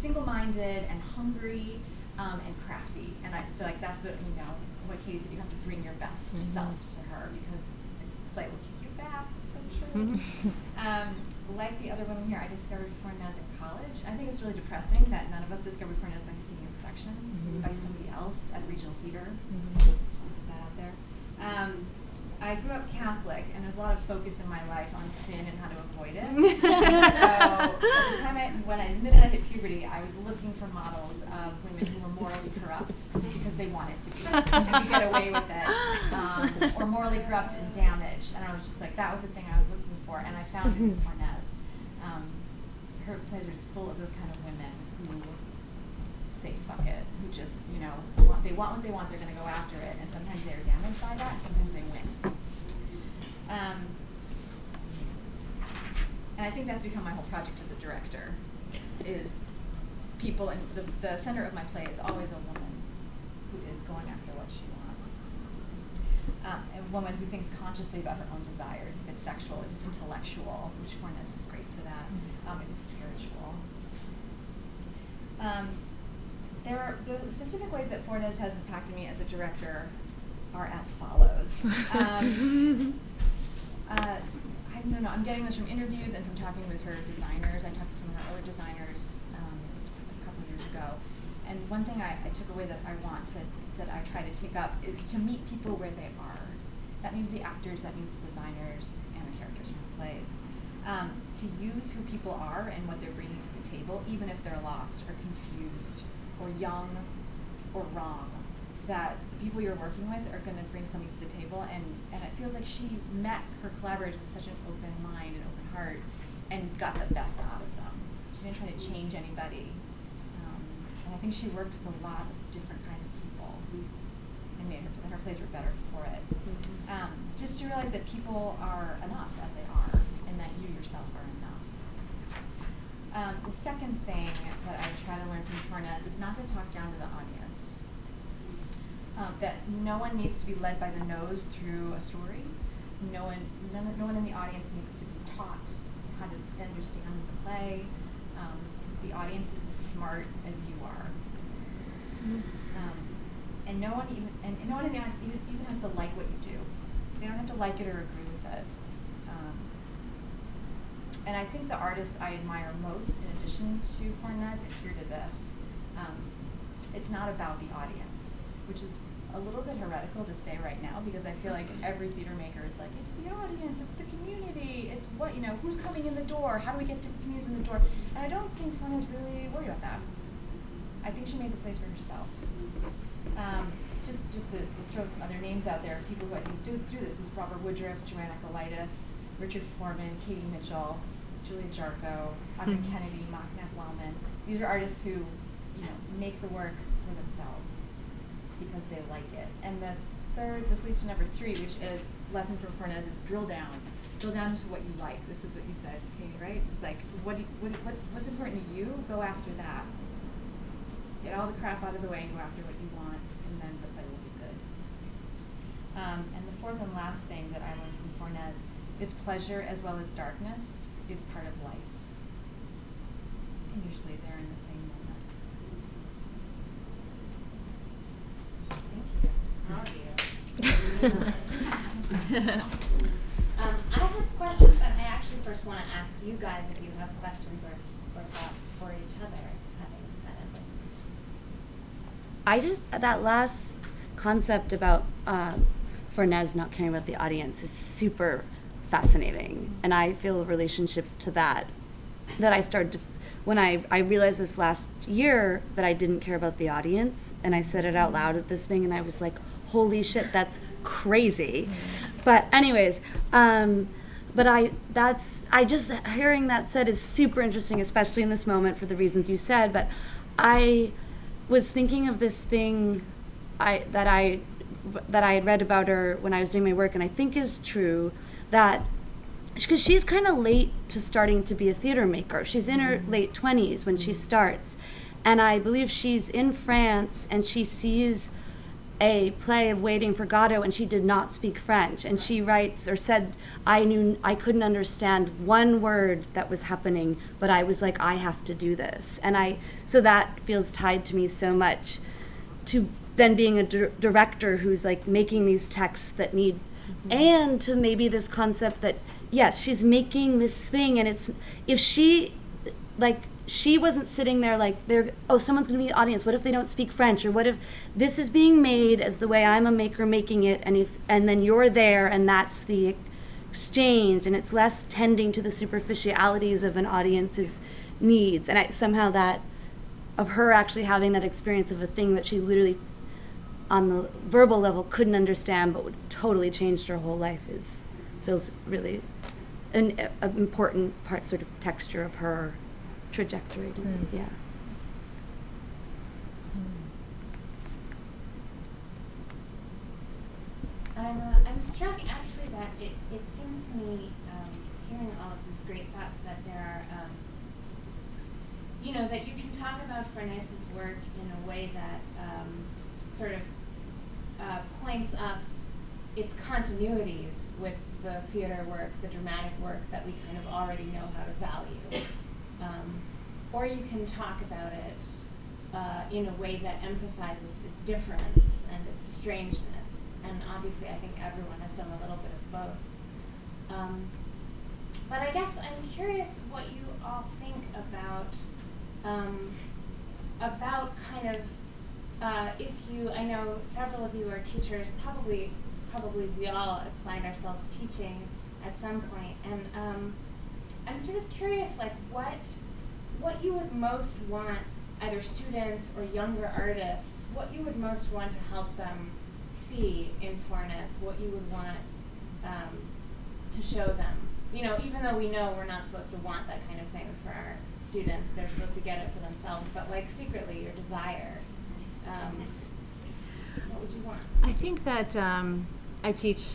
single-minded and hungry um, and crafty, and I feel like that's what you know. What Katie said, you have to bring your best self to her because the play will kick you back. It's so true. um, like the other women here, I discovered Fornes in college. I think it's really depressing that none of us discovered Fornes by seeing a production by somebody else at regional theater. Just wanna put that out there. Um, I grew up Catholic, and there's a lot of focus in my life on sin and how to avoid it. so at the time I, when I, minute I hit puberty, I was looking for models of women who were morally corrupt because they wanted to be and could get away with it, um, or morally corrupt and damaged. And I was just like, that was the thing I was looking for, and I found it in Fornes. Um, her plays are full of those kind of women who say fuck it, who just, you know, want, they want what they want, they're gonna go after it, and sometimes they're damaged by that, sometimes they win. Um, and I think that's become my whole project as a director, is people, and the, the center of my play is always a woman who is going after what she wants. Um, a woman who thinks consciously about her own desires, if it's sexual, if it's intellectual, which Fornes is great for that, um, if it's spiritual. Um, there are the specific ways that Fornes has impacted me as a director are as follows. Uh, I don't know. I'm getting this from interviews and from talking with her designers. I talked to some of her other designers um, a couple years ago, and one thing I, I took away that I want to that I try to take up is to meet people where they are. That means the actors. That means the designers and the characters from the plays. Um, to use who people are and what they're bringing to the table, even if they're lost or confused or young or wrong, that the people you're working with are going to bring something to the table. And, and it feels like she met her collaborators with such an open mind and open heart and got the best out of them. She didn't try to change anybody. Um, and I think she worked with a lot of different kinds of people and made her, and her plays were better for it. Um, just to realize that people are enough as they are and that you yourself are enough. Um, the second thing that I try to learn from Fornes is not to talk down to the audience. Um, that no one needs to be led by the nose through a story. No one, none, no one in the audience needs to be taught how to understand the play. Um, the audience is as smart as you are. Um, and no one even, and no one in the audience even, even has to like what you do. They don't have to like it or agree with it. Um, and I think the artists I admire most, in addition to Fornes, adhere to this. Um, it's not about the audience, which is a little bit heretical to say right now because I feel like every theater maker is like, it's the audience, it's the community, it's what, you know, who's coming in the door, how do we get different communities in the door? And I don't think Fornes really worried about that. I think she made this place for herself. Um, just just to throw some other names out there, people who I think do, do this is Robert Woodruff, JoAnne Akalaitis, Richard Foreman, Katie Mitchell, Julia Jarcho, Audrey Mhm. Kennedy, Mac Wellman. These are artists who, you know, make the work for themselves because they like it. And the third, this leads to number three, which is lesson from Fornes is drill down. Drill down to what you like. This is what you said, okay, right? It's like what you, what, what's what's important to you? Go after that. Get all the crap out of the way and go after what you want, and then the play will be good. Um, and the fourth and last thing that I learned from Fornes is pleasure as well as darkness is part of life. And usually they're in the same moment. Um, I have questions, but I actually first want to ask you guys if you have questions or, or thoughts for each other, having said listened. I just that last concept about um, Fornes not caring about the audience is super fascinating, and I feel a relationship to that. That I started to, when I I realized this last year that I didn't care about the audience, and I said it out loud at this thing, and I was like, "Holy shit, that's crazy!" But anyways, um, but I that's I just hearing that said is super interesting, especially in this moment for the reasons you said. But I was thinking of this thing I that I that I had read about her when I was doing my work, and I think is true that because she's kind of late to starting to be a theater maker. She's in her late twenties when she starts, and I believe she's in France and she sees a play of Waiting for Godot, and she did not speak French. And she writes or said, I knew I couldn't understand one word that was happening, but I was like, I have to do this. And I, so that feels tied to me so much to then being a dir- director who's like making these texts that need, and to maybe this concept that, yes, she's making this thing, and it's, if she, like, she wasn't sitting there like they're oh someone's going to be the audience. What if they don't speak french? Or what if this is being made as the way i'm a maker making it and if and then you're there and that's the exchange and it's less tending to the superficialities of an audience's needs. And I, somehow that of her actually having that experience of a thing that she literally on the verbal level couldn't understand but would totally changed her whole life is feels really an a, important part sort of texture of her trajectory to me. Mm. yeah I'm, uh, I'm struck actually that it, it seems to me, um, hearing all of these great thoughts, that there are, um, you know, that you can talk about Fornes's work in a way that um, sort of uh, points up its continuities with the theater work, the dramatic work that we kind of already know how to value. Um, or you can talk about it uh, in a way that emphasizes its difference and its strangeness. And obviously, I think everyone has done a little bit of both. Um, but I guess I'm curious what you all think about um, about kind of uh, if you. I know several of you are teachers. Probably, probably we all find ourselves teaching at some point, and um, I'm sort of curious, like what what you would most want either students or younger artists, what you would most want to help them see in Fornes, what you would want um, to show them. You know, even though we know we're not supposed to want that kind of thing for our students, they're supposed to get it for themselves, but like secretly, your desire, um, what would you want? I think that um, I teach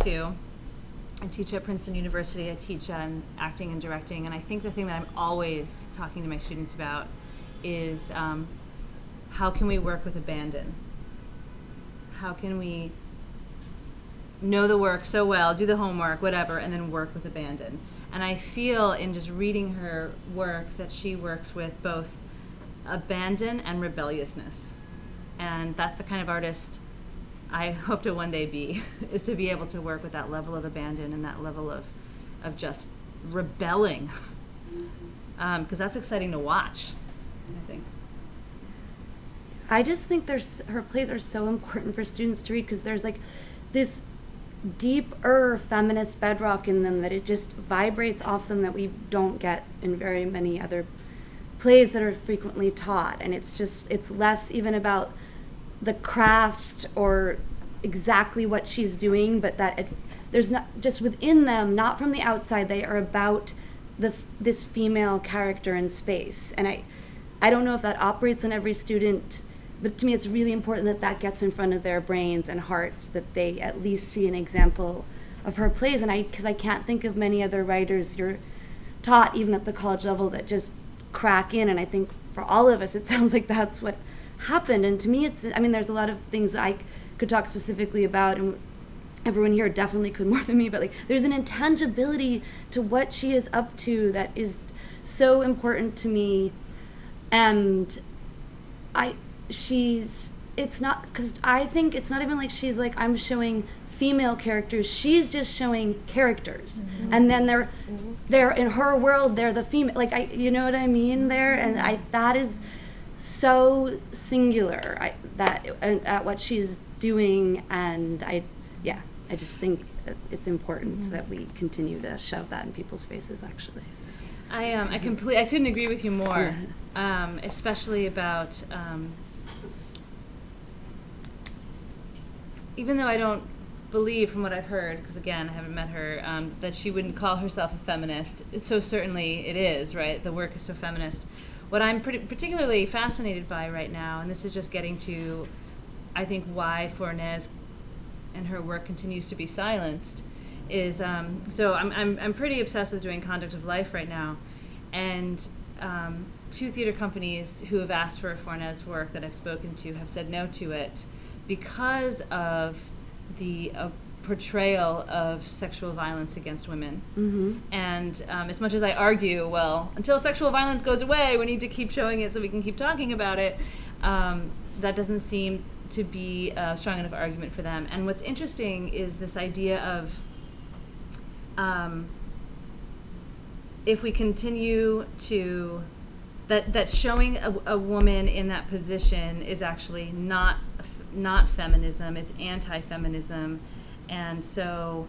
too. I teach at Princeton University. I teach on acting and directing, and I think the thing that I'm always talking to my students about is um, how can we work with abandon? How can we know the work so well, do the homework, whatever, and then work with abandon? And I feel in just reading her work that she works with both abandon and rebelliousness. And that's the kind of artist I hope to one day be, is to be able to work with that level of abandon and that level of, of just rebelling. Um, because that's exciting to watch, I think. I just think there's her plays are so important for students to read because there's like this deeper feminist bedrock in them that it just vibrates off them that we don't get in very many other plays that are frequently taught and it's just it's less even about the craft or exactly what she's doing but that it, there's not just within them not from the outside they are about the this female character in space. And i i don't know if that operates on every student but to me it's really important that that gets in front of their brains and hearts that they at least see an example of her plays. And i because i can't think of many other writers you're taught even at the college level that just crack in. And i think for all of us it sounds like that's what happened. And to me it's i mean there's a lot of things i could talk specifically about and everyone here definitely could more than me but like there's an intangibility to what she is up to that is so important to me. And i she's it's not because i think it's not even like she's like i'm showing female characters. She's just showing characters. Mm-hmm. And then they're mm-hmm. they're in her world they're the female like i you know what i mean there? And i that is so singular I, that uh, at what she's doing and i yeah i just think it's important that we continue to shove that in people's faces actually so. I um, I complete. I couldn't agree with you more, um, especially about. Um, even though I don't believe, from what I've heard, because again I haven't met her, um, that she wouldn't call herself a feminist. So certainly it is, right? The work is so feminist. What I'm particularly fascinated by right now, and this is just getting to, I think, why Fornes and her work continues to be silenced, is um, so I'm, I'm, I'm pretty obsessed with doing conduct of life right now. And um, two theater companies who have asked for Fornes work that I've spoken to have said no to it because of the uh, portrayal of sexual violence against women. mm-hmm. And um, as much as I argue, well, until sexual violence goes away, we need to keep showing it so we can keep talking about it, um, that doesn't seem to be a strong enough argument for them. And what's interesting is this idea of um, if we continue to that that showing a, a woman in that position is actually not not feminism it's anti-feminism and so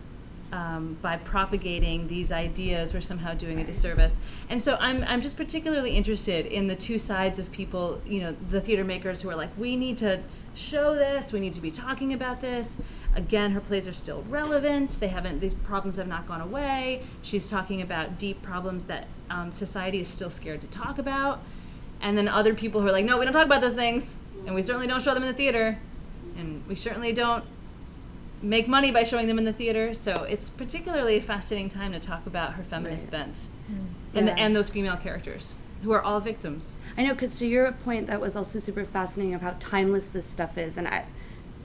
um, by propagating these ideas we're somehow doing a disservice. And so I'm, I'm just particularly interested in the two sides of people you know the theater makers who are like we need to show this. We need to be talking about this. Again her plays are still relevant. They haven't these problems have not gone away. She's talking about deep problems that um, society is still scared to talk about. And then other people who are like no we don't talk about those things and we certainly don't show them in the theater and we certainly don't make money by showing them in the theater so it's particularly a fascinating time to talk about her feminist Right. bent hmm. and, Yeah. and those female characters who are all victims I know, because to your point, that was also super fascinating of how timeless this stuff is, and I,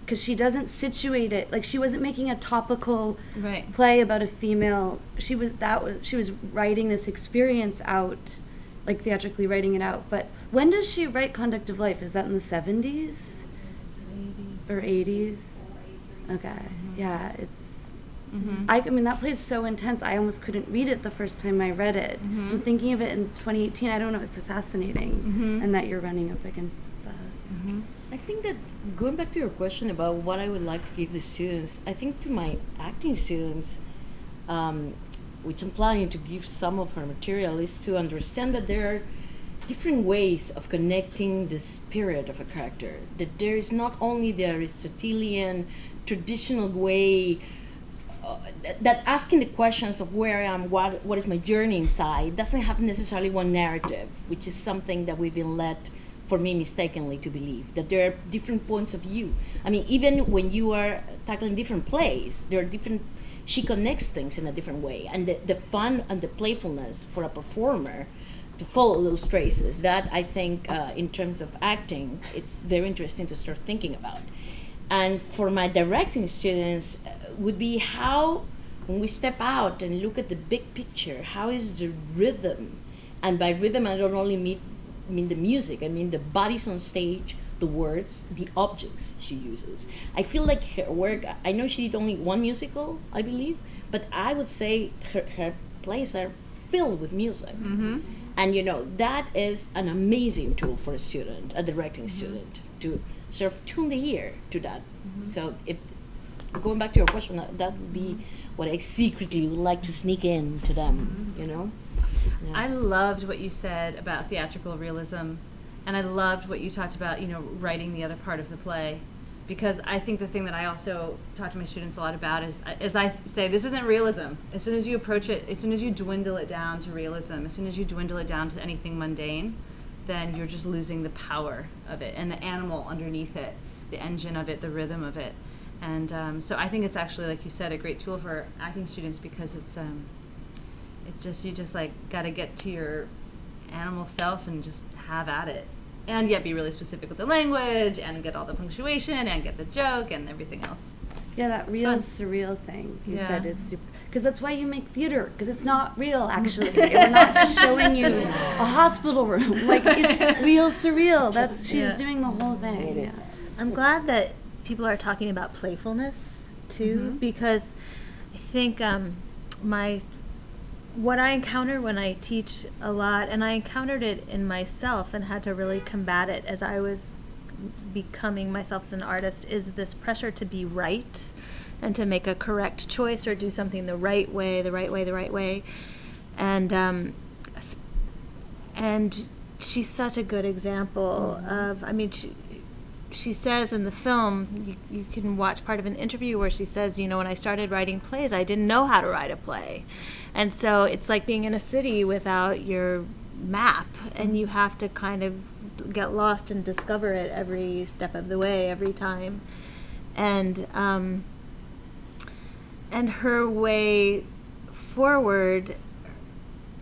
because she doesn't situate it like she wasn't making a topical Right. play about a female. She was that was she was writing this experience out, like theatrically writing it out. But when does she write Conduct of Life? Is that in the seventies or eighties? Okay, yeah, it's. mm-hmm. I, I mean, that play is so intense. I almost couldn't read it the first time I read it. Mhm. And thinking of it in 2018, I don't know. It's so fascinating, Mhm. and that you're running up against that. mm-hmm. I think that going back to your question about what I would like to give the students, I think to my acting students, um, which I'm planning to give some of her material, is to understand that there are different ways of connecting the spirit of a character. That there is not only the Aristotelian traditional way uh, that, that asking the questions of where I am, what what is my journey inside, doesn't have necessarily one narrative, which is something that we've been led, for me, mistakenly to believe that there are different points of view. I mean, even when you are tackling different plays, there are different. She connects things in a different way, and the, the fun and the playfulness for a performer to follow those traces. That I think, uh, in terms of acting, it's very interesting to start thinking about. And for my directing students, uh, would be how, when we step out and look at the big picture, how is the rhythm? And by rhythm, I don't only mean, mean the music, I mean the bodies on stage, the words, the objects she uses. I feel like her work, I know she did only one musical, I believe, but I would say her, her plays are filled with music. Mm-hmm. And you know, that is an amazing tool for a student, a directing student, to sort of tune the ear to that. Mm-hmm. So if going back to your question, that, that would be mm-hmm. what I secretly would like to sneak in to them, mm-hmm. you know? Yeah. I loved what you said about theatrical realism, and I loved what you talked about, you know, writing the other part of the play, because I think the thing that I also talk to my students a lot about is, uh, as I say, this isn't realism. As soon as you approach it, as soon as you dwindle it down to realism, as soon as you dwindle it down to anything mundane, then you're just losing the power of it and the animal underneath it, the engine of it, the rhythm of it. And um, so I think it's actually, like you said, a great tool for acting students because it's um, it just you just like got to get to your animal self and just have at it and yet be really specific with the language and get all the punctuation and get the joke and everything else Yeah, that real surreal thing you said is super. Because that's why you make theater. Because it's not real, actually. We're not just showing you a hospital room. Like it's real surreal. That's she's Yeah. doing the whole thing. Yeah. I'm glad that people are talking about playfulness too, Mhm. because I think um, my what I encounter when I teach a lot, and I encountered it in myself and had to really combat it as I was becoming myself as an artist, is this pressure to be right and to make a correct choice or do something the right way, the right way, the right way, and um, and she's such a good example of. I mean, she, she says in the film, you, you can watch part of an interview where she says, you know, when I started writing plays, I didn't know how to write a play. And so it's like being in a city without your map, and you have to kind of get lost and discover it every step of the way, every time. And, um, and her way forward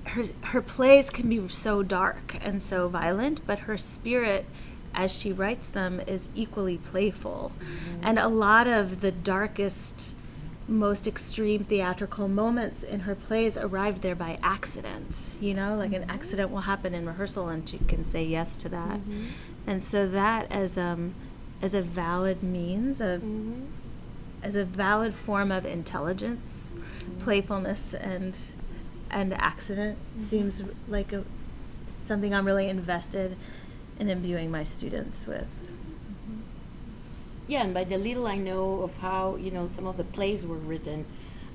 her her plays can be so dark and so violent, but her spirit as she writes them is equally playful. Mm-hmm. And a lot of the darkest most extreme theatrical moments in her plays arrived there by accident. You know, like an mm-hmm. accident will happen in rehearsal and she can say yes to that. Mm-hmm. And so that as um as a valid means of as a valid form of intelligence, mm-hmm. playfulness, and and accident mm-hmm. seems like a something I'm really invested in imbuing my students with. Mm-hmm. Yeah, and by the little I know of how you know some of the plays were written,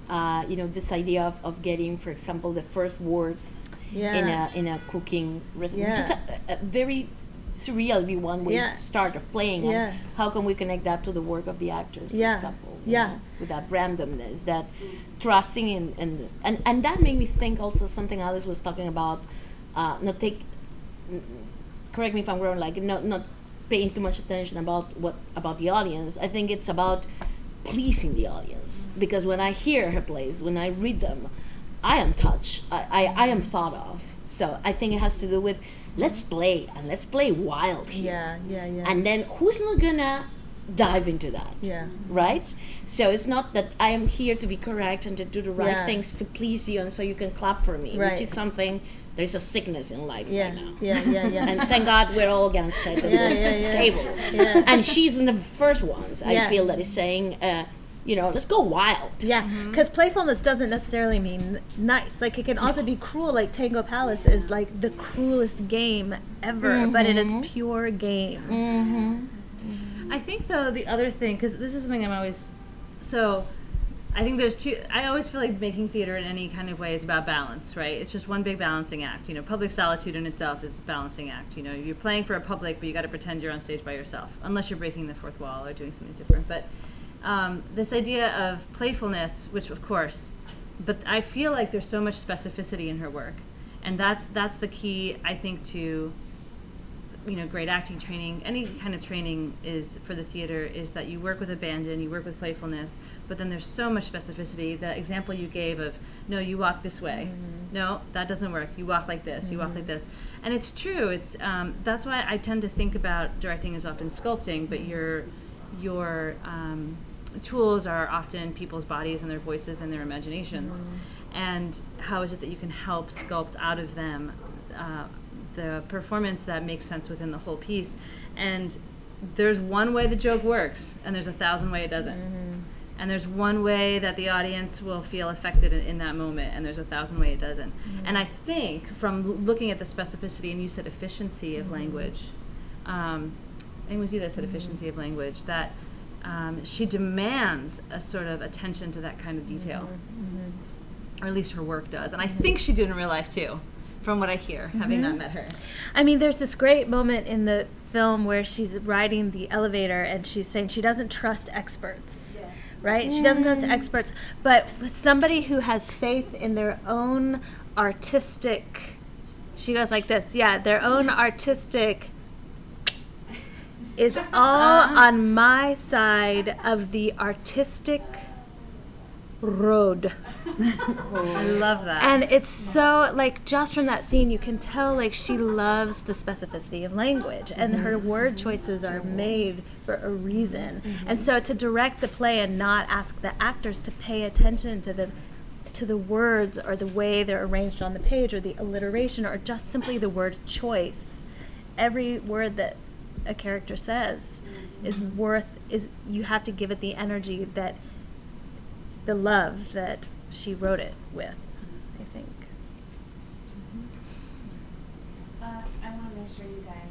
uh, you know this idea of, of getting, for example, the first words in a in a cooking recipe, which is a, a very surreal, you want, way Yeah. to start of playing. Yeah. And how can we connect that to the work of the actors, for Yeah. example? Yeah. know, with that randomness, that trusting in, in and and that made me think also something Alice was talking about. Uh, not take correct me if I'm wrong, like not not paying too much attention about what about the audience. I think it's about pleasing the audience because when I hear her plays, when I read them, I am touched. I, I, I am thought of. So I think it has to do with let's play and let's play wild here. Yeah, yeah, yeah. And then who's not gonna dive into that? yeah. Right? So it's not that I am here to be correct and to do the right Yeah. things to please you and so you can clap for me, Right. which is something there's a sickness in life Yeah, right now. yeah, yeah, yeah. and thank God we're all against it at Yeah, this yeah, yeah. table. Yeah. And she's one of the first ones I feel that is saying, uh, you know, let's go wild. Yeah, because playfulness doesn't necessarily mean nice. Like it can also be cruel. Like Tango Palace is like the cruelest game ever, but it is pure game. Mm-hmm. I think though the other thing, because this is something I'm always, so I think there's two. I always feel like making theater in any kind of way is about balance, right? It's just one big balancing act. You know, public solitude in itself is a balancing act. You know, you're playing for a public, but you got to pretend you're on stage by yourself, unless you're breaking the fourth wall or doing something different. But um, this idea of playfulness, which of course, but I feel like there's so much specificity in her work, and that's that's the key I think to you know great acting training. Any kind of training is for the theater is that you work with abandon you work with playfulness but then there's so much specificity. The example you gave of no you walk this way. No that doesn't work. You walk like this you walk like this. And it's true. It's um, that's why i tend to think about directing as often sculpting but your your um, tools are often people's bodies and their voices and their imaginations. Mm-hmm. And how is it that you can help sculpt out of them uh, the performance that makes sense within the whole piece? And there's one way the joke works and there's a thousand way it doesn't. Mm-hmm. And there's one way that the audience will feel affected in, in that moment and there's a thousand way it doesn't. Mm-hmm. And i think from looking at the specificity and you said efficiency of language um, I think it was you that said efficiency of language that um, she demands a sort of attention to that kind of detail mm-hmm. or at least her work does and i mm-hmm. think she did in real life too from what i hear having not mm-hmm. met her I mean, there's this great moment in the film where she's riding the elevator and she's saying she doesn't trust experts. Right? She doesn't trust mm. experts, but somebody who has faith in their own artistic she goes like this. Yeah, their own artistic is all on my side of the artistic road. i love that. And it's so like just from that scene, you can tell like she loves the specificity of language, and her mm-hmm. word choices are made for a reason. Mm-hmm. And so to direct the play and not ask the actors to pay attention to the to the words or the way they're arranged on the page or the alliteration or just simply the word choice, every word that a character says is worth is you have to give it the energy that the love that she wrote it with, I think. Uh, I want to make sure you guys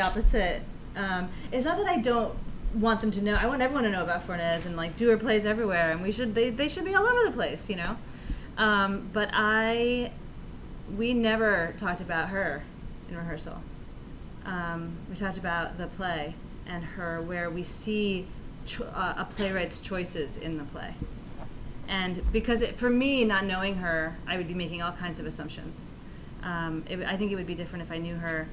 opposite. Um, it's not that I don't want them to know. I want everyone to know about Fornes and like do her plays everywhere, and we should they they should be all over the place, you know. Um, but I we never talked about her in rehearsal. Um, we talked about the play and her where we see uh, a playwright's choices in the play. And because it, for me, not knowing her, I would be making all kinds of assumptions. Um, it, I think it would be different if I knew her.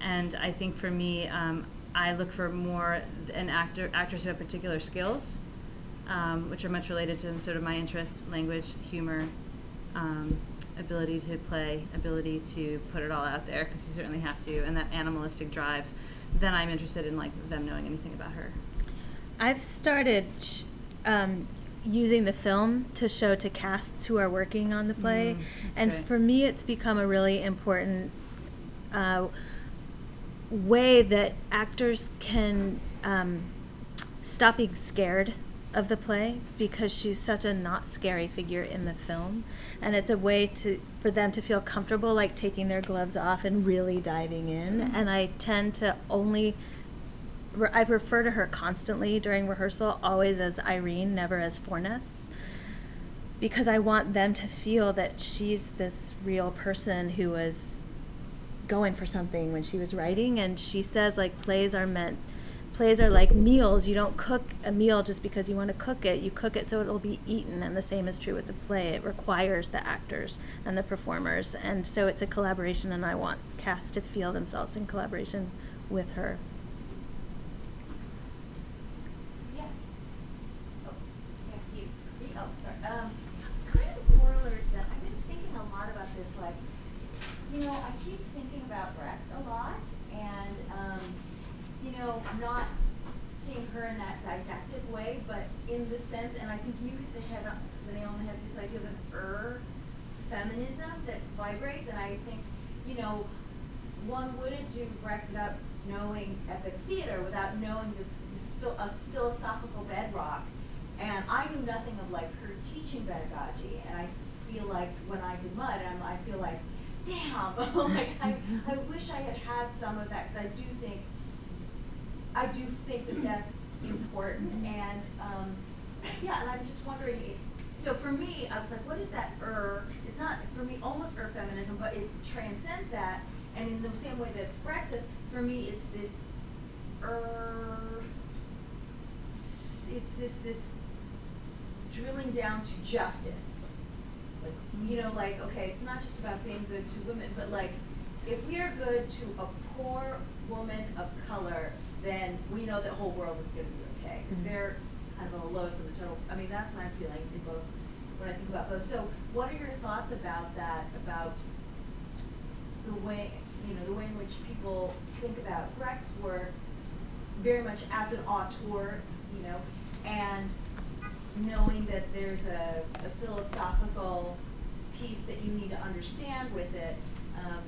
And I think for me, um, I look for more an actor, actors who have particular skills, um, which are much related to sort of my interests, language, humor, um, ability to play, ability to put it all out there, because you certainly have to, and that animalistic drive. Then I'm interested in like them knowing anything about her. I've started sh- um, using the film to show to casts who are working on the play, Mm, and great. for me, it's become a really important uh, way that actors can um, stop being scared of the play because she's such a not scary figure in the film, and it's a way to for them to feel comfortable, like taking their gloves off and really diving in. And I tend to only re- I refer to her constantly during rehearsal, always as Irene, never as Fornes, because I want them to feel that she's this real person who was going for something when she was writing. And she says, like, plays are meant, plays are like meals. You don't cook a meal just because you want to cook it. You cook it so it'll be eaten. And the same is true with the play. It requires the actors and the performers. And so it's a collaboration, and I want cast to feel themselves in collaboration with her. Yes. Oh, yes, you. Oh. Um, kind of that, I've been thinking a lot about this, like, you know, I thinking about Brecht a lot, and, um, you know, not seeing her in that didactic way, but in the sense, and I think you hit the head on, the nail on the head, this idea of an er feminism that vibrates, and I think, you know, one wouldn't do Brecht without knowing epic theater, without knowing this, this a philosophical bedrock. And I knew nothing of like her teaching pedagogy, and I feel like when I did Mud, I'm, I feel like, damn, like I, I wish I had had some of that because I do think, I do think that that's important, and um, yeah, and I'm just wondering. So for me, I was like, what is that er? It's not for me almost er feminism, but it transcends that. And in the same way that does, for me, it's this er. It's this this drilling down to justice. Like you know, like okay, it's not just about being good to women, but like if we are good to a poor woman of color, then we know the whole world is going to be okay because Mhm. they're kind of the lowest of the total. I mean, that's my feeling in both when I think about both. So, what are your thoughts about that? About the way you know the way in which people think about Brecht's work, very much as an auteur, you know, and knowing that there's a, a philosophical piece that you need to understand with it. Um,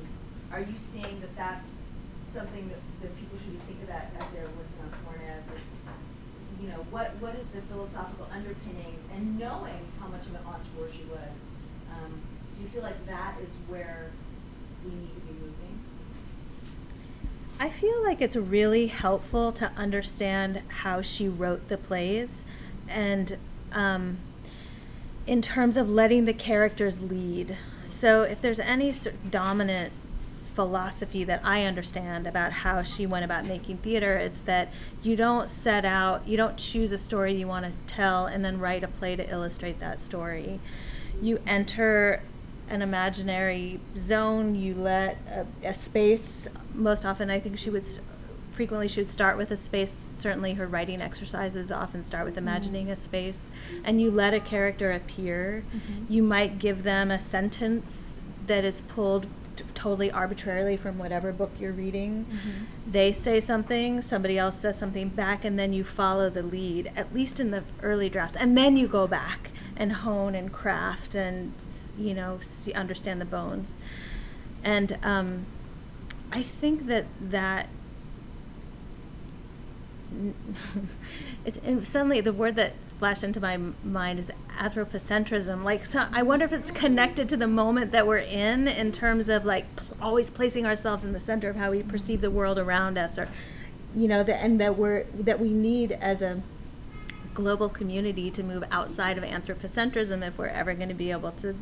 are you seeing that that's something that, that people should be thinking about as they're working on Fornes? You know, what, what is the philosophical underpinnings and knowing how much of an auteur she was? Um, do you feel like that is where we need to be moving? I feel like it's really helpful to understand how she wrote the plays and um, in terms of letting the characters lead. So, if there's any dominant philosophy that I understand about how she went about making theater, it's that you don't set out, you don't choose a story you want to tell and then write a play to illustrate that story. You enter an imaginary zone, you let a, a space, most often I think she would, frequently she would start with a space, certainly her writing exercises often start with mm-hmm. imagining a space, and you let a character appear. Mm-hmm. You might give them a sentence that is pulled t- totally arbitrarily from whatever book you're reading. They say something, somebody else says something back, and then you follow the lead, at least in the early drafts. And then you go back and hone and craft and, you know, see, understand the bones. And um, I think that that it's suddenly the word that flashed into my mind is anthropocentrism. Like, so I wonder if it's connected to the moment that we're in, in terms of like always placing ourselves in the center of how we perceive the world around us, or you know, the, and that we're that we need as a global community to move outside of anthropocentrism if we're ever going to be able to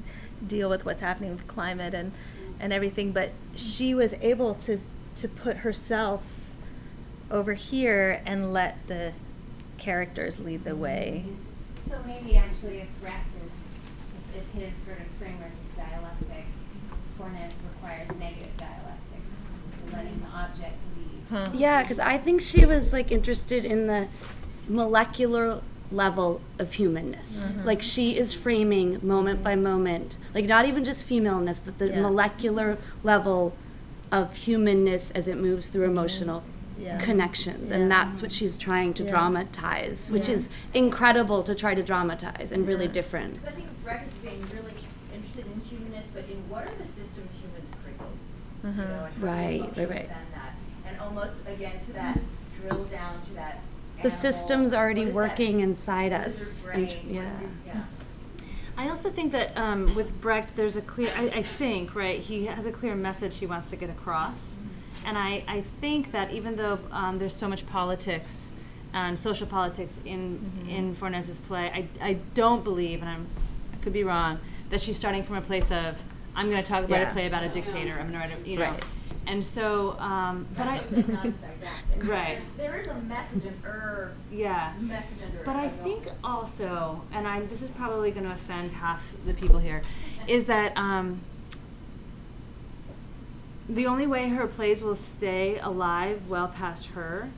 deal with what's happening with climate and and everything. But she was able to to put herself over here and let the characters lead the way. So maybe actually if Brecht is, if, if his sort of framework is dialectics, Fornes requires negative dialectics, letting the object lead. Huh. Yeah, because I think she was like interested in the molecular level of humanness. Mhm. Like she is framing moment by moment, like not even just femaleness, but the Yeah. molecular level of humanness as it moves through emotional Yeah. connections. Yeah. And that's what she's trying to Yeah. dramatize, which Yeah. is incredible to try to dramatize and really Yeah. different. Because I think Brecht is being really interested in humanness, but in what are the systems humans create? You Mhm. know, and how do we Right, right, right. that? And almost, again, to that, drill down to that The animal, system's already what is that- working inside what is us. and- brain? Yeah. yeah. I also think that um, with Brecht, there's a clear, I, I think, right, he has a clear message he wants to get across. And I, I think that even though um, there's so much politics and social politics in, Mhm. in Fornes's play, I, I don't believe, and I'm, I could be wrong, that she's starting from a place of, I'm going to talk about Yeah. a play about a dictator, I'm going to write a, you know. Right. And so, um, but I, It's not as. Right. There is a message, an er yeah. message under. But I as well. think also, and I this is probably going to offend half the people here, is that um, the only way her plays will stay alive well past her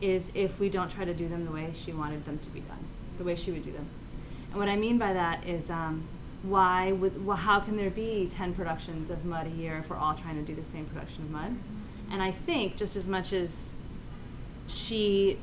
is if we don't try to do them the way she wanted them to be done, the way she would do them. And what I mean by that is um, why would, well, how can there be 10 productions of Mud a year if we're all trying to do the same production of Mud? And I think just as much as she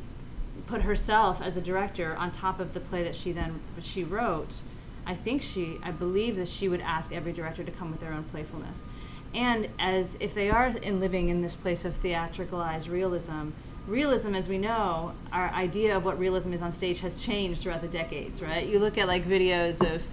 put herself as a director on top of the play that she then she wrote i think she i believe that she would ask every director to come with their own playfulness and as if they are in living in this place of theatricalized realism realism as we know our idea of what realism is on stage has changed throughout the decades right you look at like videos of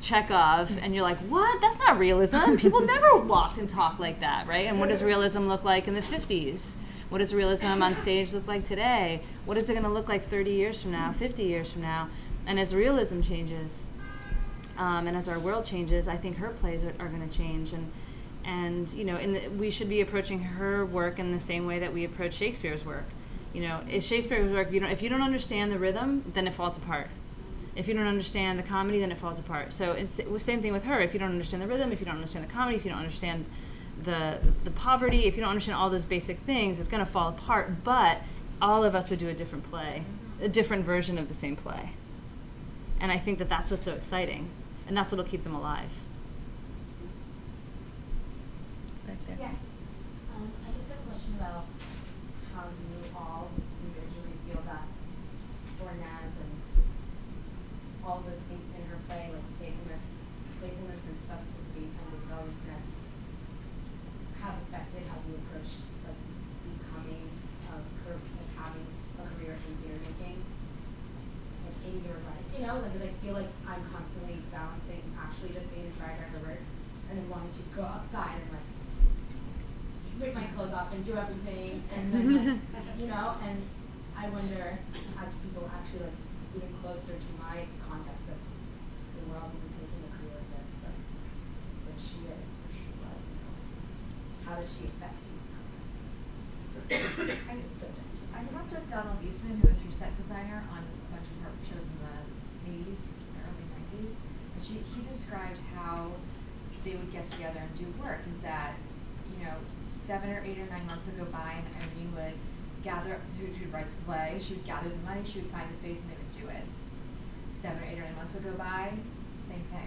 Chekhov, and you're like, what? That's not realism. People never walked and talked like that, right? And what does realism look like in the 50s? What does realism on stage look like today? What is it going to look like 30 years from now, 50 years from now? And as realism changes, um, and as our world changes, I think her plays are, are going to change. And and you know, in the, we should be approaching her work in the same way that we approach Shakespeare's work. You know, Shakespeare's work? You know, if you don't understand the rhythm, then it falls apart. If you don't understand the comedy, then it falls apart. So it's same thing with her. If you don't understand the rhythm, if you don't understand the comedy, if you don't understand the the poverty, if you don't understand all those basic things, it's going to fall apart. But all of us would do a different play, a different version of the same play. And I think that that's what's so exciting, and that's what'll keep them alive. Back there. Yes. Um, I just have a question about how you all individually feel that Fornes and all those things in her play, like playfulness, playfulness and specificity and rebelliousness, have affected how you approach like becoming a cur- like having a career in theater making, like in your life. You know, like 'cause I feel like I'm constantly balancing actually just being inspired by her work and then wanting to go outside and like rip my clothes off and do everything and then like, you know and I wonder as people actually like closer to my context of the world and making a career of this like what she is or she was you know how does she affect you I so I talked with Donald Eastman, who was her set designer on a bunch of her shows in the eighties, early nineties. And she, he described how they would get together and do work, is that, you know, seven or eight or nine months would go by and Irene would gather, she would write the play, she would gather the money, she would find a space and they would do it. Seven or eight or nine months would go by, same thing.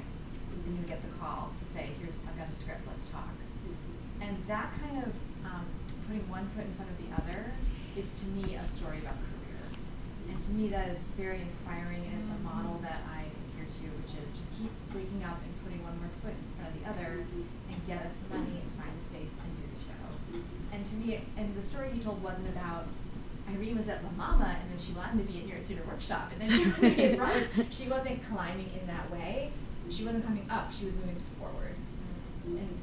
Then you get the call to say, here's, I've got a script, let's talk. Mm-hmm. And that kind of um, putting one foot in front of the other is to me a story about career. And to me, that is very inspiring, and it's a mm-hmm. model that I adhere to, which is just keep waking up and putting one more foot in front of the other, mm-hmm. and get money and find a space and do the show. And to me, and the story he told wasn't about Irene was at La Mama, and then she wanted to be in New York Theater Workshop, and then she wanted to be at Broadway. She wasn't climbing in that way. She wasn't coming up. She was moving forward. And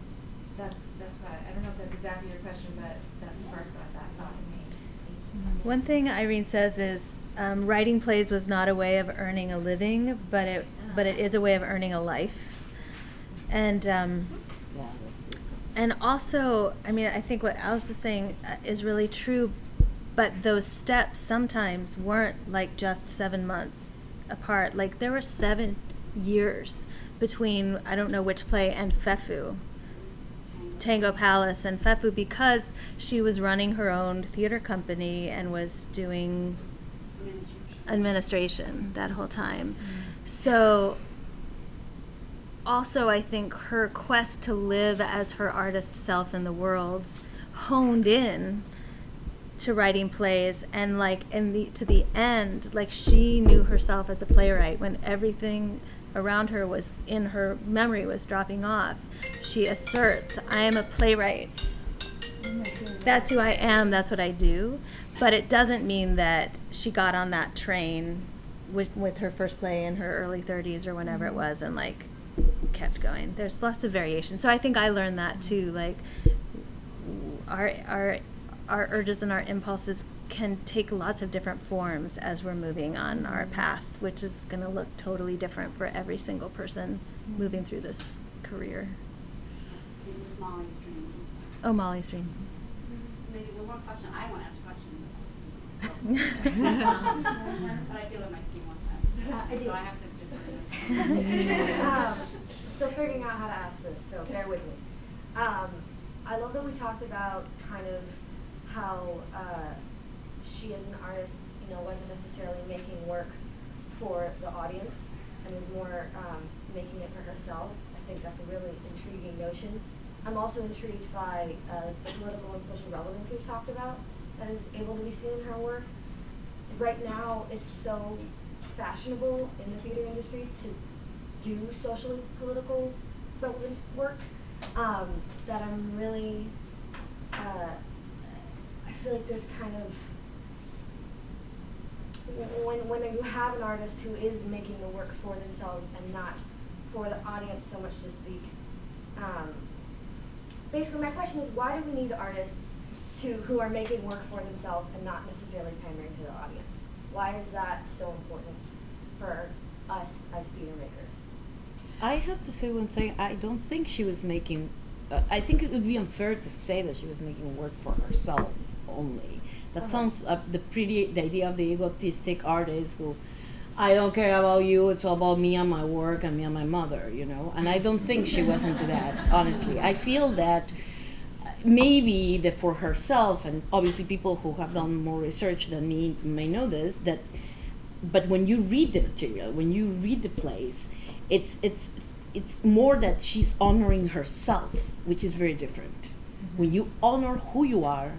that's that's what I, I don't know if that's exactly your question, but that sparked that, that thought in me. One thing Irene says is um, writing plays was not a way of earning a living, but it but it is a way of earning a life. And um, Yeah, that's good. and also, I mean, I think what Alice is saying uh, is really true, but those steps sometimes weren't like just seven months apart. Like there were seven years between I don't know which play and Fefu. Tango Palace and Fefu because she was running her own theater company and was doing administration that whole time. So also I think her quest to live as her artist self in the world honed in to writing plays and like in the to the end like she knew herself as a playwright. When everything around her was in her memory was dropping off she asserts i am a playwright. That's who i am that's what i do. But it doesn't mean that she got on that train with with her first play in her early 30s or whenever it was and like kept going. There's lots of variation. So i think i learned that too like our our our urges and our impulses can take lots of different forms as we're moving on our path, which is going to look totally different for every single person moving through this career. It was Molly's dream. I'm. Oh, Molly's dream. So maybe one more question. I want to ask a question. So, but I feel like my student wants to ask a Uh, I question, do. so I have to defer to this. um, still figuring out how to ask this, so bear with me. Um, I love that we talked about kind of how uh, she, as an artist, you know, wasn't necessarily making work for the audience and was more um, making it for herself. I think that's a really intriguing notion. I'm also intrigued by uh, the political and social relevance we've talked about that is able to be seen in her work right now it's so fashionable in the theater industry to do socially political relevant work um, that I'm really uh, feel like there's kind of when when you have an artist who is making the work for themselves and not for the audience so much to speak. Um, basically, my question is, why do we need artists to who are making work for themselves and not necessarily pandering to the audience? Why is that so important for us as theater makers? I have to say one thing. I don't think she was making. Uh, I think it would be unfair to say that she was making work for herself only. That Uh-huh. sounds uh, the pretty the idea of the egotistic artist who, I don't care about you. It's all about me and my work and me and my mother. You know. And I don't think she was into that. Honestly, I feel that uh, maybe that for herself and obviously people who have done more research than me may know this that but when you read the material when you read the plays it's it's it's more that she's honoring herself which is very different when you honor who you are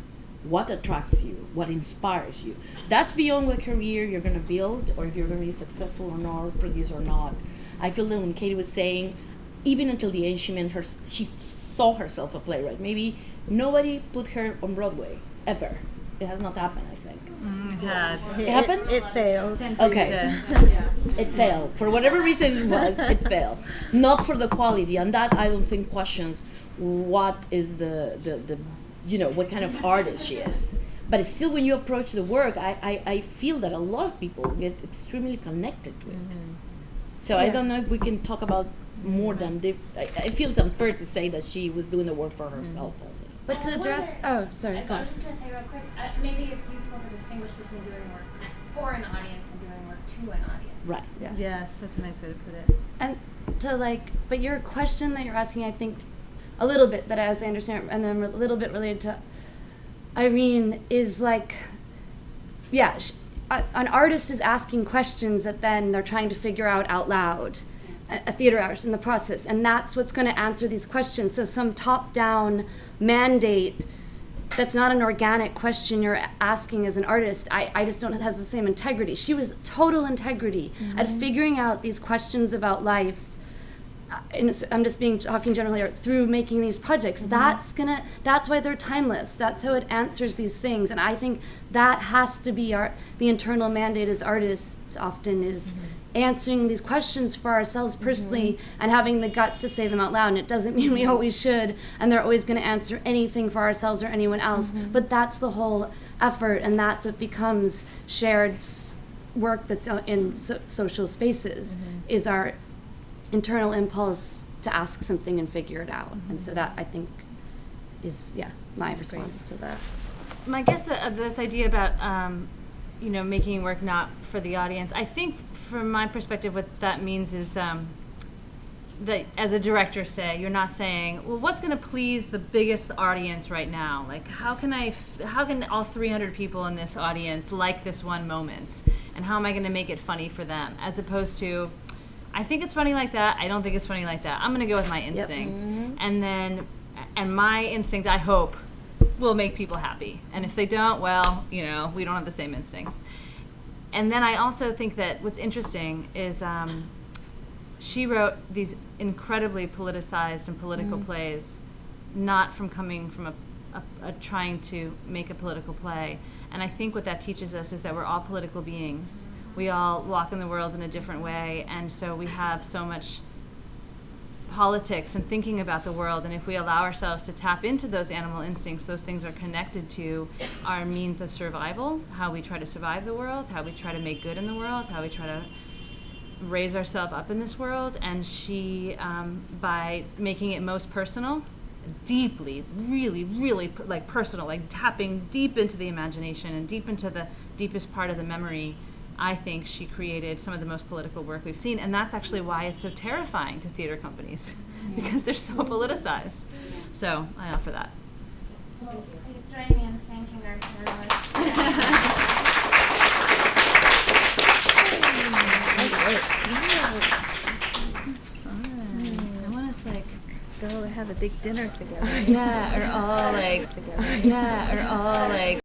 what attracts you what inspires you that's beyond what career you're going to build or if you're going to be successful or not produce or not i feel that when katie was saying even until the end she meant her she saw herself a playwright maybe nobody put her on broadway ever it has not happened i think Mm, it had. it happened It, failed. Okay. It failed. For whatever reason it was, it failed. Not for the quality. And that I don't think questions what is the, the, the you know, what kind of artist she is. But still when you approach the work, I, I, I feel that a lot of people get extremely connected to it. So I don't know if we can talk about more than the, I, I feel it's unfair to say that she was doing the work for herself only. But to address, oh, sorry, I, go I on. was just gonna say real quick. Uh, maybe it's useful to distinguish between doing work for an audience and doing work to an audience. Right. Yeah. Yes, that's a nice way to put it. And to like, but your question that you're asking, I think, a little bit that as I understand, and then a little bit related to Irene is like, yeah, sh- a, an artist is asking questions that then they're trying to figure out out loud, a, a theater artist in the process, and that's what's going to answer these questions. So some top-down mandate that's not an organic question you're asking as an artist. I, I just don't has the same integrity. She was total integrity at mm-hmm. figuring out these questions about life. I'm just being talking generally through making these projects. Mm-hmm. That's gonna. That's why they're timeless. That's how it answers these things. And I think that has to be our the internal mandate as artists. Often is mm-hmm. answering these questions for ourselves personally mm-hmm. and having the guts to say them out loud. And it doesn't mean we always should, and they're always going to answer anything for ourselves or anyone else. But that's the whole effort, and that's what becomes shared work that's in so- social spaces. Is our internal impulse to ask something and figure it out. And so that I think is yeah my response to that. My guess that uh, this idea about um, you know making work not for the audience. I think from my perspective, what that means is um, that as a director, say you're not saying, well, what's going to please the biggest audience right now? Like, how can I? F- how can all 300 people in this audience like this one moment? And how am I going to make it funny for them? As opposed to, I think it's funny like that. I don't think it's funny like that. I'm going to go with my instinct. And then, and my instinct, I hope, will make people happy. And if they don't, well, you know, we don't have the same instincts. And then I also think that what's interesting is um, she wrote these incredibly politicized and political plays, not from coming from a, a, a trying to make a political play. And I think what that teaches us is that we're all political beings. We all walk in the world in a different way, and so we have so much politics and thinking about the world. And if we allow ourselves to tap into those animal instincts, those things are connected to our means of survival, how we try to survive the world, how we try to make good in the world, how we try to raise ourselves up in this world. And she, um, by making it most personal, deeply, really, really like personal, like tapping deep into the imagination and deep into the deepest part of the memory. I think she created some of the most political work we've seen, and that's actually why it's so terrifying to theater companies because they're so politicized. So I offer that. Well, please join me in thanking our panelists. I want us like Go have a big dinner together. yeah, or all like yeah, or all like